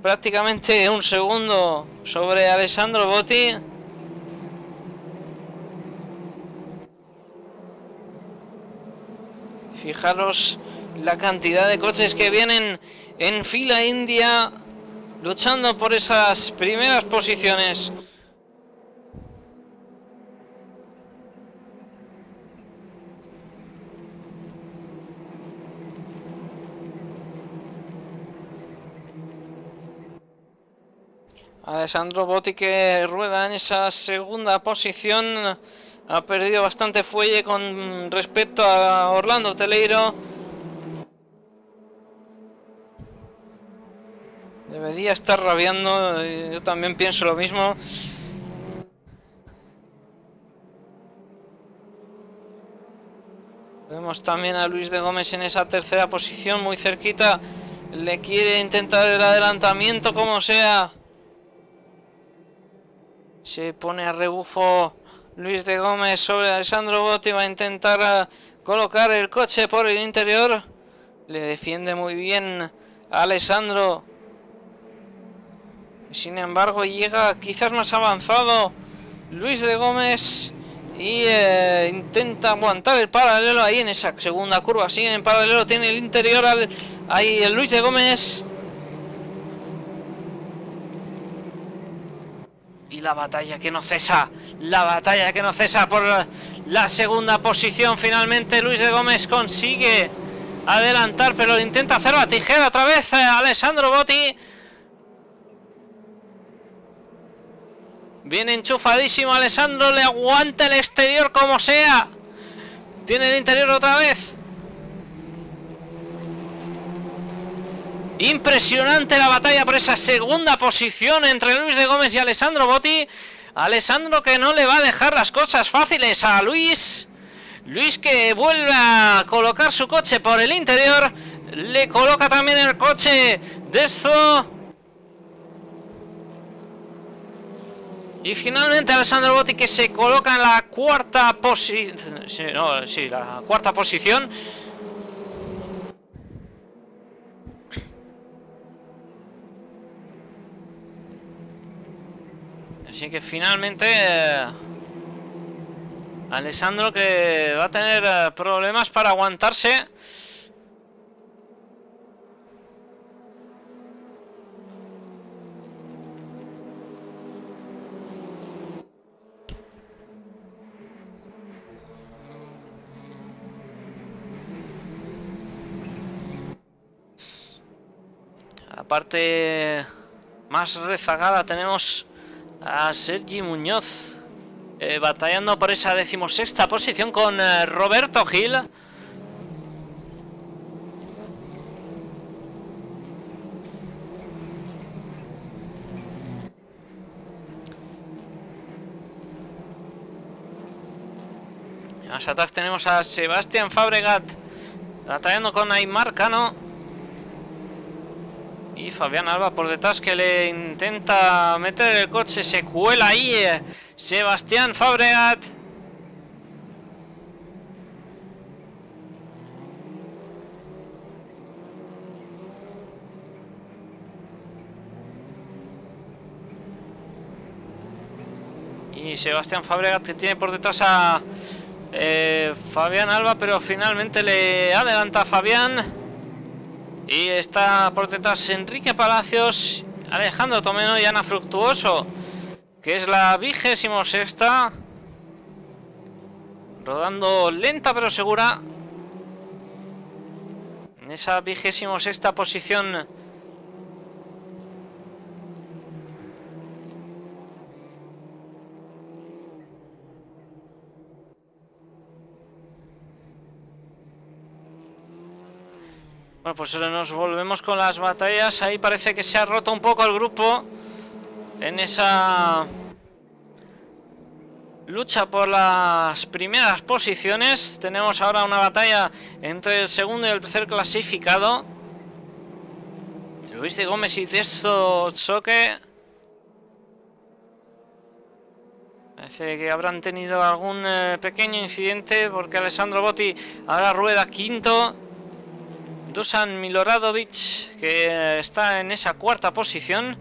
prácticamente un segundo sobre Alessandro Botti. Fijaros la cantidad de coches que vienen en fila india luchando por esas primeras posiciones. Alessandro Botti que rueda en esa segunda posición. Ha perdido bastante fuelle con respecto a Orlando Teleiro. Debería estar rabiando, yo también pienso lo mismo. Vemos también a Luis de Gómez en esa tercera posición, muy cerquita. Le quiere intentar el adelantamiento como sea. Se pone a rebufo Luis de Gómez sobre Alessandro Botti. Va a intentar eh, colocar el coche por el interior. Le defiende muy bien Alessandro. Sin embargo, llega quizás más avanzado Luis de Gómez. Y eh, intenta aguantar el paralelo ahí en esa segunda curva. Sigue en paralelo, tiene el interior al, ahí el Luis de Gómez. Y la batalla que no cesa, la batalla que no cesa por la segunda posición. Finalmente Luis de Gómez consigue adelantar, pero intenta hacer la tijera otra vez eh, Alessandro Botti. Viene enchufadísimo Alessandro, le aguanta el exterior como sea. Tiene el interior otra vez. Impresionante la batalla por esa segunda posición entre Luis de Gómez y Alessandro Botti. Alessandro que no le va a dejar las cosas fáciles a Luis. Luis que vuelve a colocar su coche por el interior. Le coloca también el coche de esto. Y finalmente Alessandro Botti que se coloca en la cuarta posición. no, sí, la cuarta posición. Así que finalmente eh, Alessandro que va a tener eh, problemas para aguantarse. La parte más rezagada tenemos a Sergi Muñoz eh, batallando por esa decimosexta posición con eh, Roberto Gil. Más atrás tenemos a Sebastián Fabregat batallando con Aymar Cano. Y Fabián Alba por detrás que le intenta meter el coche, se cuela ahí eh, Sebastián Fabregat. Y Sebastián Fabregat que tiene por detrás a eh, Fabián Alba, pero finalmente le adelanta a Fabián. Y está por detrás Enrique Palacios, Alejandro Tomeno y Ana Fructuoso, que es la vigésimo sexta. Rodando lenta pero segura. En esa vigésimo sexta posición Bueno, pues nos volvemos con las batallas. Ahí parece que se ha roto un poco el grupo. En esa lucha por las primeras posiciones. Tenemos ahora una batalla entre el segundo y el tercer clasificado. Luis de Gómez y Desto Choque. Parece que habrán tenido algún eh, pequeño incidente porque Alessandro Botti ahora rueda quinto. Dusan Miloradovic, que está en esa cuarta posición,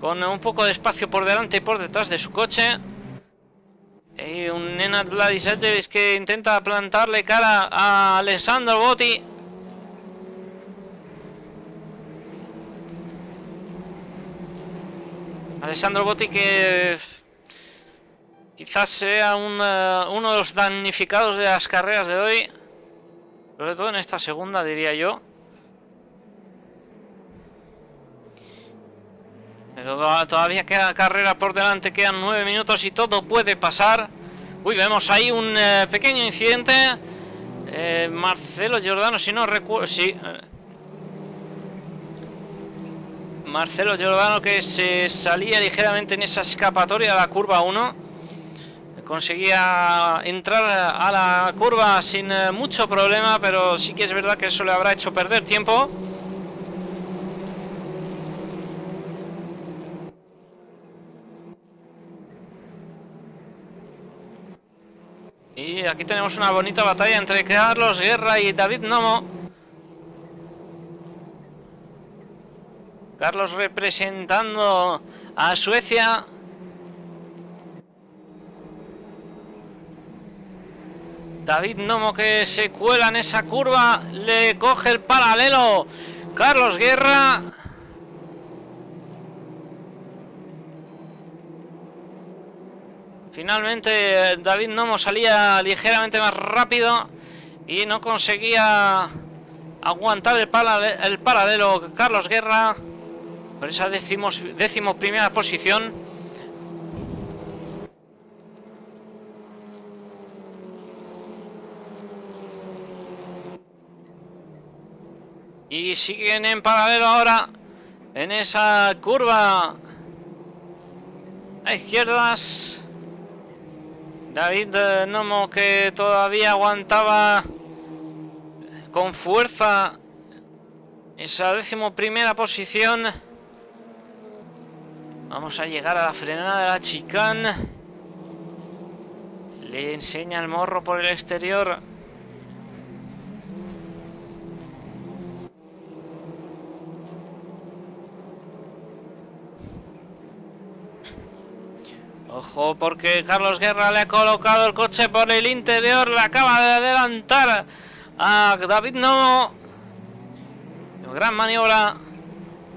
con un poco de espacio por delante y por detrás de su coche. Y un Nenad Vladisajevic que intenta plantarle cara a Alessandro Botti. Alessandro Botti que quizás sea eh, uno de los damnificados de las carreras de hoy. Sobre todo en esta segunda, diría yo. Todavía queda carrera por delante, quedan nueve minutos y todo puede pasar. Uy, vemos ahí un eh, pequeño incidente. Eh, Marcelo Giordano, si no recuerdo... Sí. Marcelo Giordano que se salía ligeramente en esa escapatoria a la curva 1 conseguía entrar a la curva sin eh, mucho problema, pero sí que es verdad que eso le habrá hecho perder tiempo. Y aquí tenemos una bonita batalla entre Carlos Guerra y David Nomo. Carlos representando a Suecia. David Nomo que se cuela en esa curva. Le coge el paralelo. Carlos Guerra. Finalmente David Nomo salía ligeramente más rápido y no conseguía aguantar el, el paralelo Carlos Guerra por esa decimos, décimo primera posición. Y siguen en paralelo ahora en esa curva a izquierdas. David Nomo que todavía aguantaba con fuerza esa décimo primera posición. Vamos a llegar a la frenada de la chicane. Le enseña el morro por el exterior. Ojo, porque Carlos Guerra le ha colocado el coche por el interior, le acaba de adelantar a David No. Gran maniobra.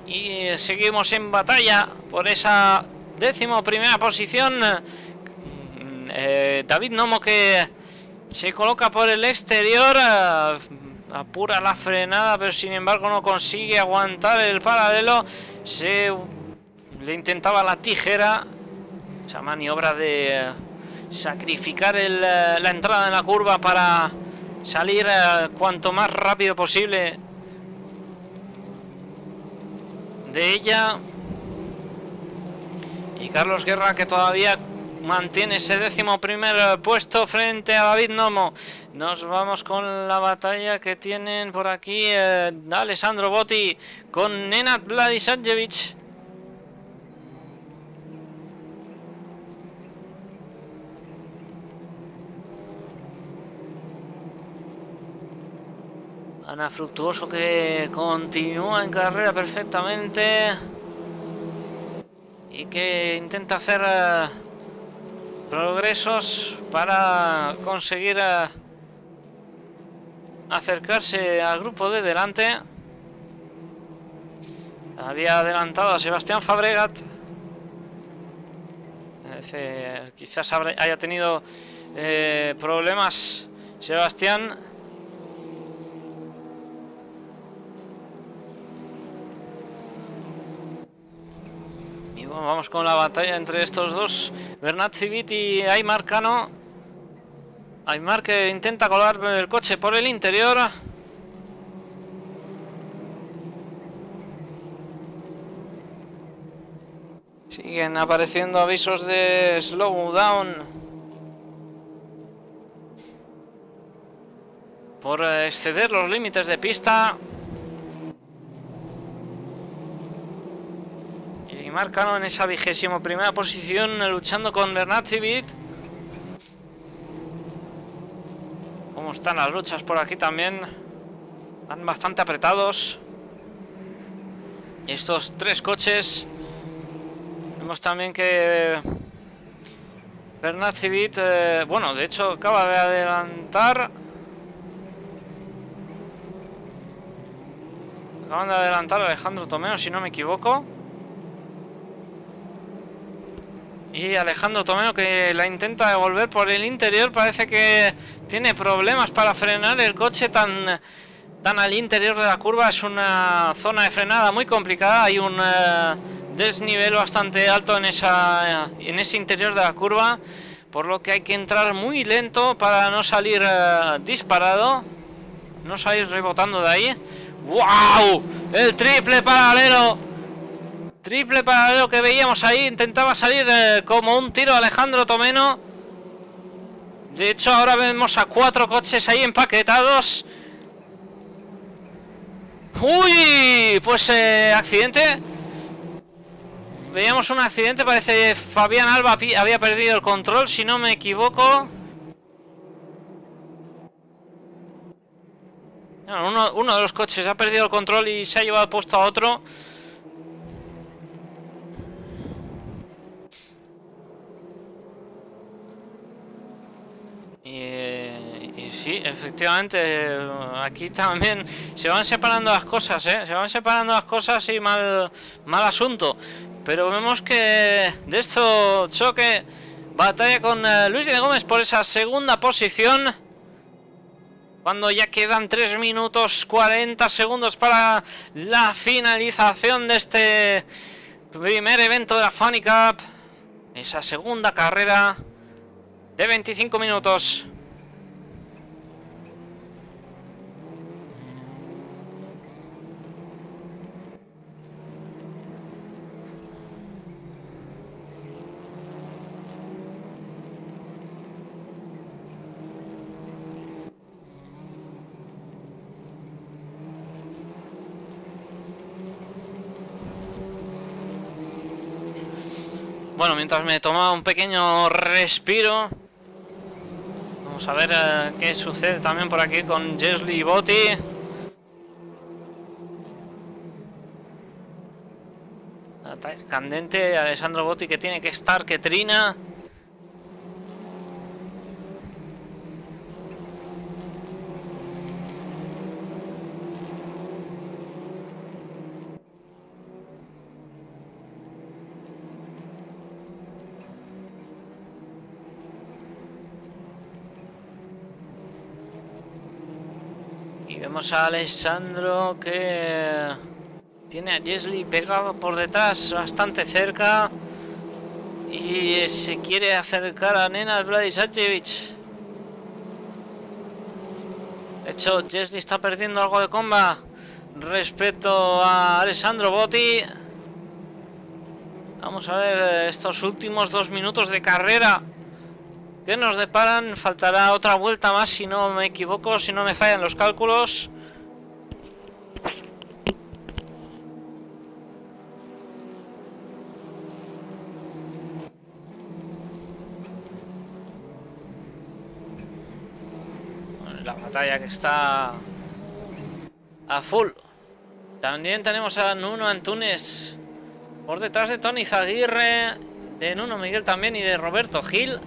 Y seguimos en batalla por esa décimo primera posición. Eh, David Nomo que se coloca por el exterior. apura la frenada, pero sin embargo no consigue aguantar el paralelo. Se le intentaba la tijera esa maniobra de sacrificar eh, la entrada en la curva para salir eh, cuanto más rápido posible de ella. Y Carlos Guerra que todavía mantiene ese décimo primer puesto frente a David Nomo. Nos vamos con la batalla que tienen por aquí eh, Alessandro Botti con Nenad Vladisadjevic. Fructuoso que continúa en carrera perfectamente y que intenta hacer eh, progresos para conseguir eh, acercarse al grupo de delante. Había adelantado a Sebastián Fabregat. quizás haya tenido eh, problemas Sebastián. Vamos con la batalla entre estos dos. Bernat Civit y Aymar Cano. Aymar que intenta colar el coche por el interior. Siguen apareciendo avisos de slowdown. Por exceder los límites de pista. Marcano en esa vigésimo primera posición luchando con Bernat Civit. Cómo están las luchas por aquí también. Van bastante apretados. Estos tres coches. Vemos también que Bernat Civit, eh, bueno, de hecho acaba de adelantar. Acaban de adelantar Alejandro Tomeo, si no me equivoco. Y Alejandro Tomeno que la intenta devolver por el interior. Parece que tiene problemas para frenar el coche tan, tan al interior de la curva. Es una zona de frenada muy complicada. Hay un eh, desnivel bastante alto en, esa, en ese interior de la curva. Por lo que hay que entrar muy lento para no salir eh, disparado. No salir rebotando de ahí. ¡Wow! El triple paralelo Triple paralelo que veíamos ahí. Intentaba salir eh, como un tiro Alejandro Tomeno. De hecho, ahora vemos a cuatro coches ahí empaquetados. ¡Uy! Pues eh, accidente. Veíamos un accidente. Parece que Fabián Alba había perdido el control, si no me equivoco. Uno, uno de los coches ha perdido el control y se ha llevado puesto a otro. Y, sí, efectivamente, aquí también se van separando las cosas, ¿eh? Se van separando las cosas y mal, mal asunto. Pero vemos que de esto choque, batalla con eh, Luis de Gómez por esa segunda posición. Cuando ya quedan 3 minutos 40 segundos para la finalización de este primer evento de la Funny Cup. Esa segunda carrera de 25 minutos. Bueno, mientras me toma un pequeño respiro Vamos a ver eh, qué sucede también por aquí con Jesly Botti. Candente, Alessandro Botti que tiene que estar, que trina. Vemos a Alessandro que tiene a Jesly pegado por detrás bastante cerca y se quiere acercar a Nena Vladisajevic. De hecho, Jesly está perdiendo algo de comba respecto a Alessandro Botti. Vamos a ver eh, estos últimos dos minutos de carrera. Que nos deparan? Faltará otra vuelta más si no me equivoco, si no me fallan los cálculos. La batalla que está a full. También tenemos a Nuno Antunes por detrás de Tony Zaguirre, de Nuno Miguel también y de Roberto Gil.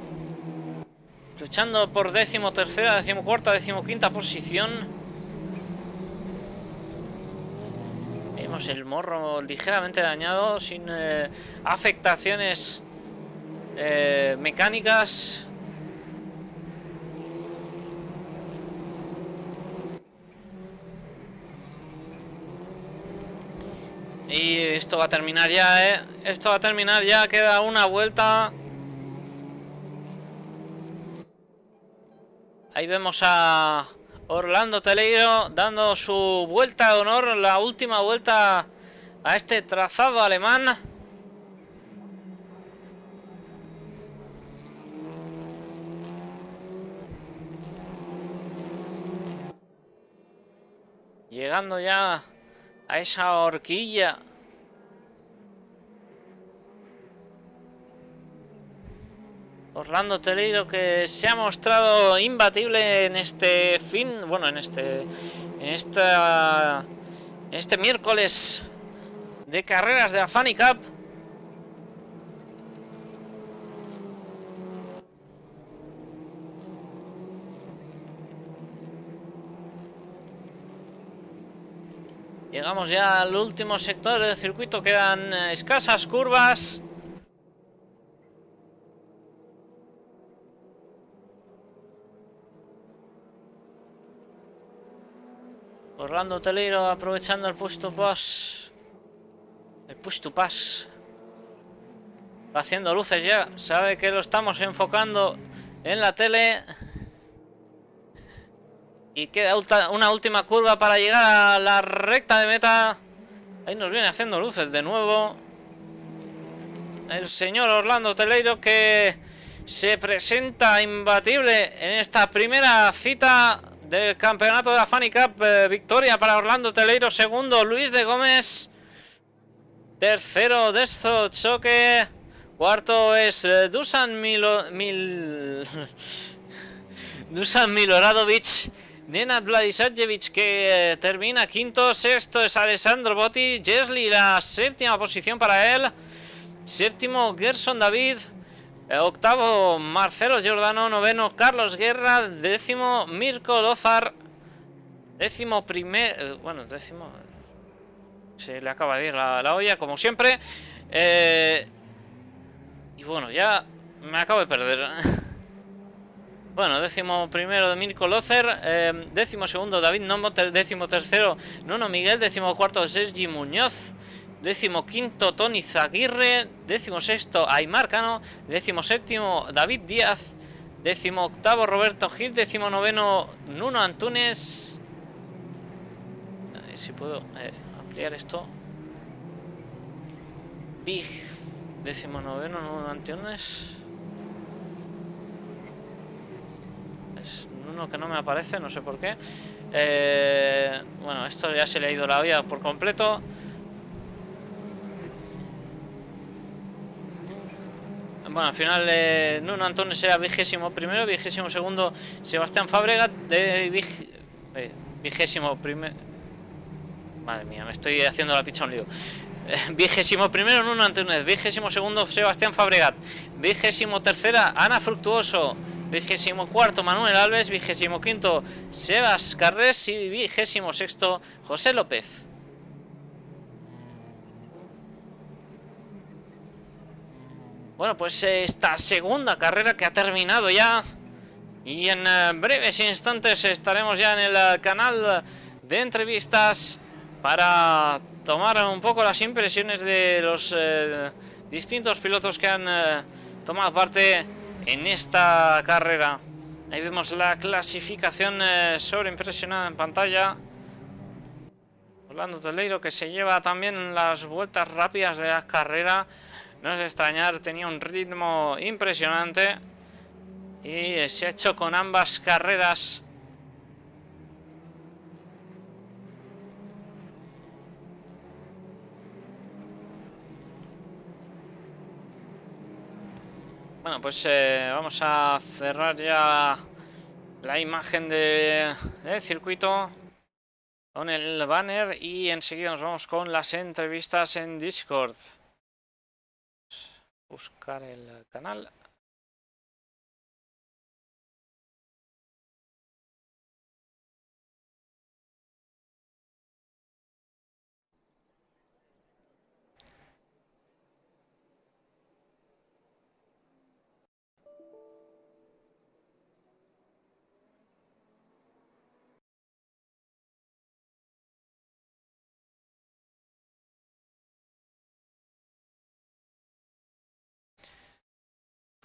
Luchando por décimo tercera, décimo cuarta, décimo quinta posición. Vemos el morro ligeramente dañado, sin eh, afectaciones eh, mecánicas. Y esto va a terminar ya, ¿eh? Esto va a terminar ya, queda una vuelta. Ahí vemos a Orlando Teleiro dando su vuelta de honor, la última vuelta a este trazado alemán. Llegando ya a esa horquilla. Orlando Teleiro que se ha mostrado imbatible en este fin, bueno, en este en esta este miércoles de carreras de la Funny Cup. Llegamos ya al último sector del circuito, quedan eh, escasas curvas. Orlando Teleiro aprovechando el push to pass. El push to pass. Va haciendo luces ya. Sabe que lo estamos enfocando en la tele. Y queda una última curva para llegar a la recta de meta. Ahí nos viene haciendo luces de nuevo. El señor Orlando Teleiro que se presenta imbatible en esta primera cita del campeonato de la Funny Cup. Eh, victoria para Orlando Teleiro. Segundo, Luis de Gómez. Tercero, Desto Choque. Cuarto es eh, Dusan Milo, Mil... Dusan Miloradovic. Nenad Vladisajevic que eh, termina quinto, sexto es Alessandro Botti, Jesli la séptima posición para él, séptimo Gerson David, octavo Marcelo Giordano, noveno Carlos Guerra, décimo Mirko Lozar, décimo primer, eh, bueno, décimo, se le acaba de ir la, olla como siempre, y bueno, ya me acabo de perder. Bueno, décimo primero Mirko Lozer, eh, décimo segundo David Nomo, décimo tercero Nuno Miguel, décimo cuarto Sergi Muñoz, décimo quinto Tony Zaguirre, décimo sexto Aymar Cano, décimo séptimo David Díaz, décimo octavo Roberto Gil, décimo noveno Nuno Antunes. A ver si puedo eh, ampliar esto. Big, décimo noveno Nuno Antunes. uno que no me aparece, no sé por qué. Eh, bueno, esto ya se le ha ido la olla por completo. Bueno, al final eh, Nuno Antonio sea vigésimo primero, vigésimo segundo Sebastián Fábregat, de eh, vigésimo primero... Madre mía, me estoy haciendo la picha un lío. vigésimo primero Nuno Antunes, vigésimo segundo Sebastián Fabregat, vigésimo tercera Ana Fructuoso, vigésimo cuarto Manuel Alves, vigésimo quinto Sebas Carres y vigésimo sexto José López. Bueno, pues esta segunda carrera que ha terminado ya y en eh, breves instantes estaremos ya en el eh, canal de entrevistas para tomar un poco las impresiones de los eh, distintos pilotos que han tomado parte en esta carrera. Ahí vemos la clasificación eh, sobreimpresionada en pantalla. Orlando Teleiro que se lleva también las vueltas rápidas de la carrera. No es de extrañar, tenía un ritmo impresionante. Y se ha hecho con ambas carreras. Bueno, pues eh, vamos a cerrar ya la imagen de, del circuito con el banner y enseguida nos vamos con las entrevistas en Discord. Buscar el canal.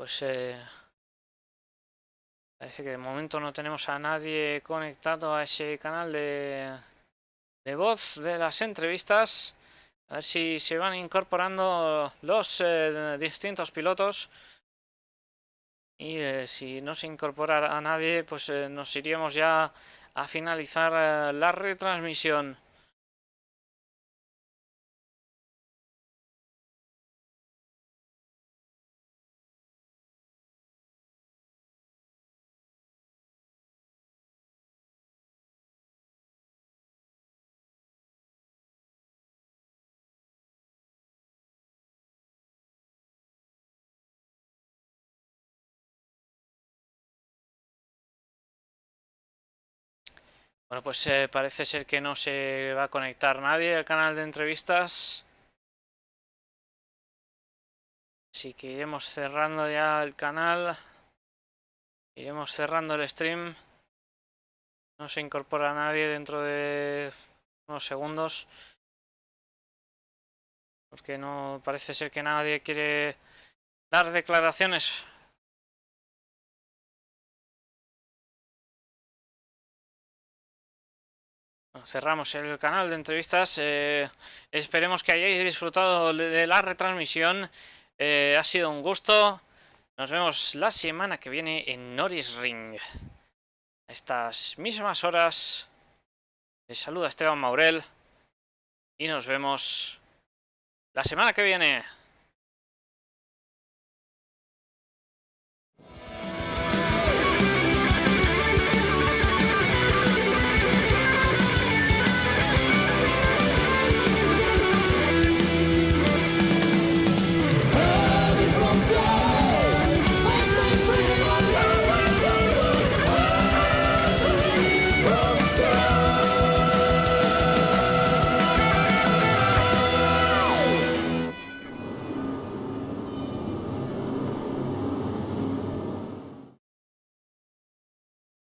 Pues eh, parece que de momento no tenemos a nadie conectado a ese canal de, de voz de las entrevistas. A ver si se van incorporando los eh, distintos pilotos. Y eh, si no se incorpora a nadie, pues nos iríamos ya a finalizar la retransmisión. Bueno, pues eh, parece ser que no se va a conectar nadie al canal de entrevistas. Así que iremos cerrando ya el canal. Iremos cerrando el stream. No se incorpora nadie dentro de unos segundos. Porque no parece ser que nadie quiere dar declaraciones cerramos el canal de entrevistas. Eh, esperemos que hayáis disfrutado de la retransmisión. Eh, ha sido un gusto. Nos vemos la semana que viene en Norris Ring. A estas mismas horas. Les saluda Esteban Maurel. Y nos vemos la semana que viene.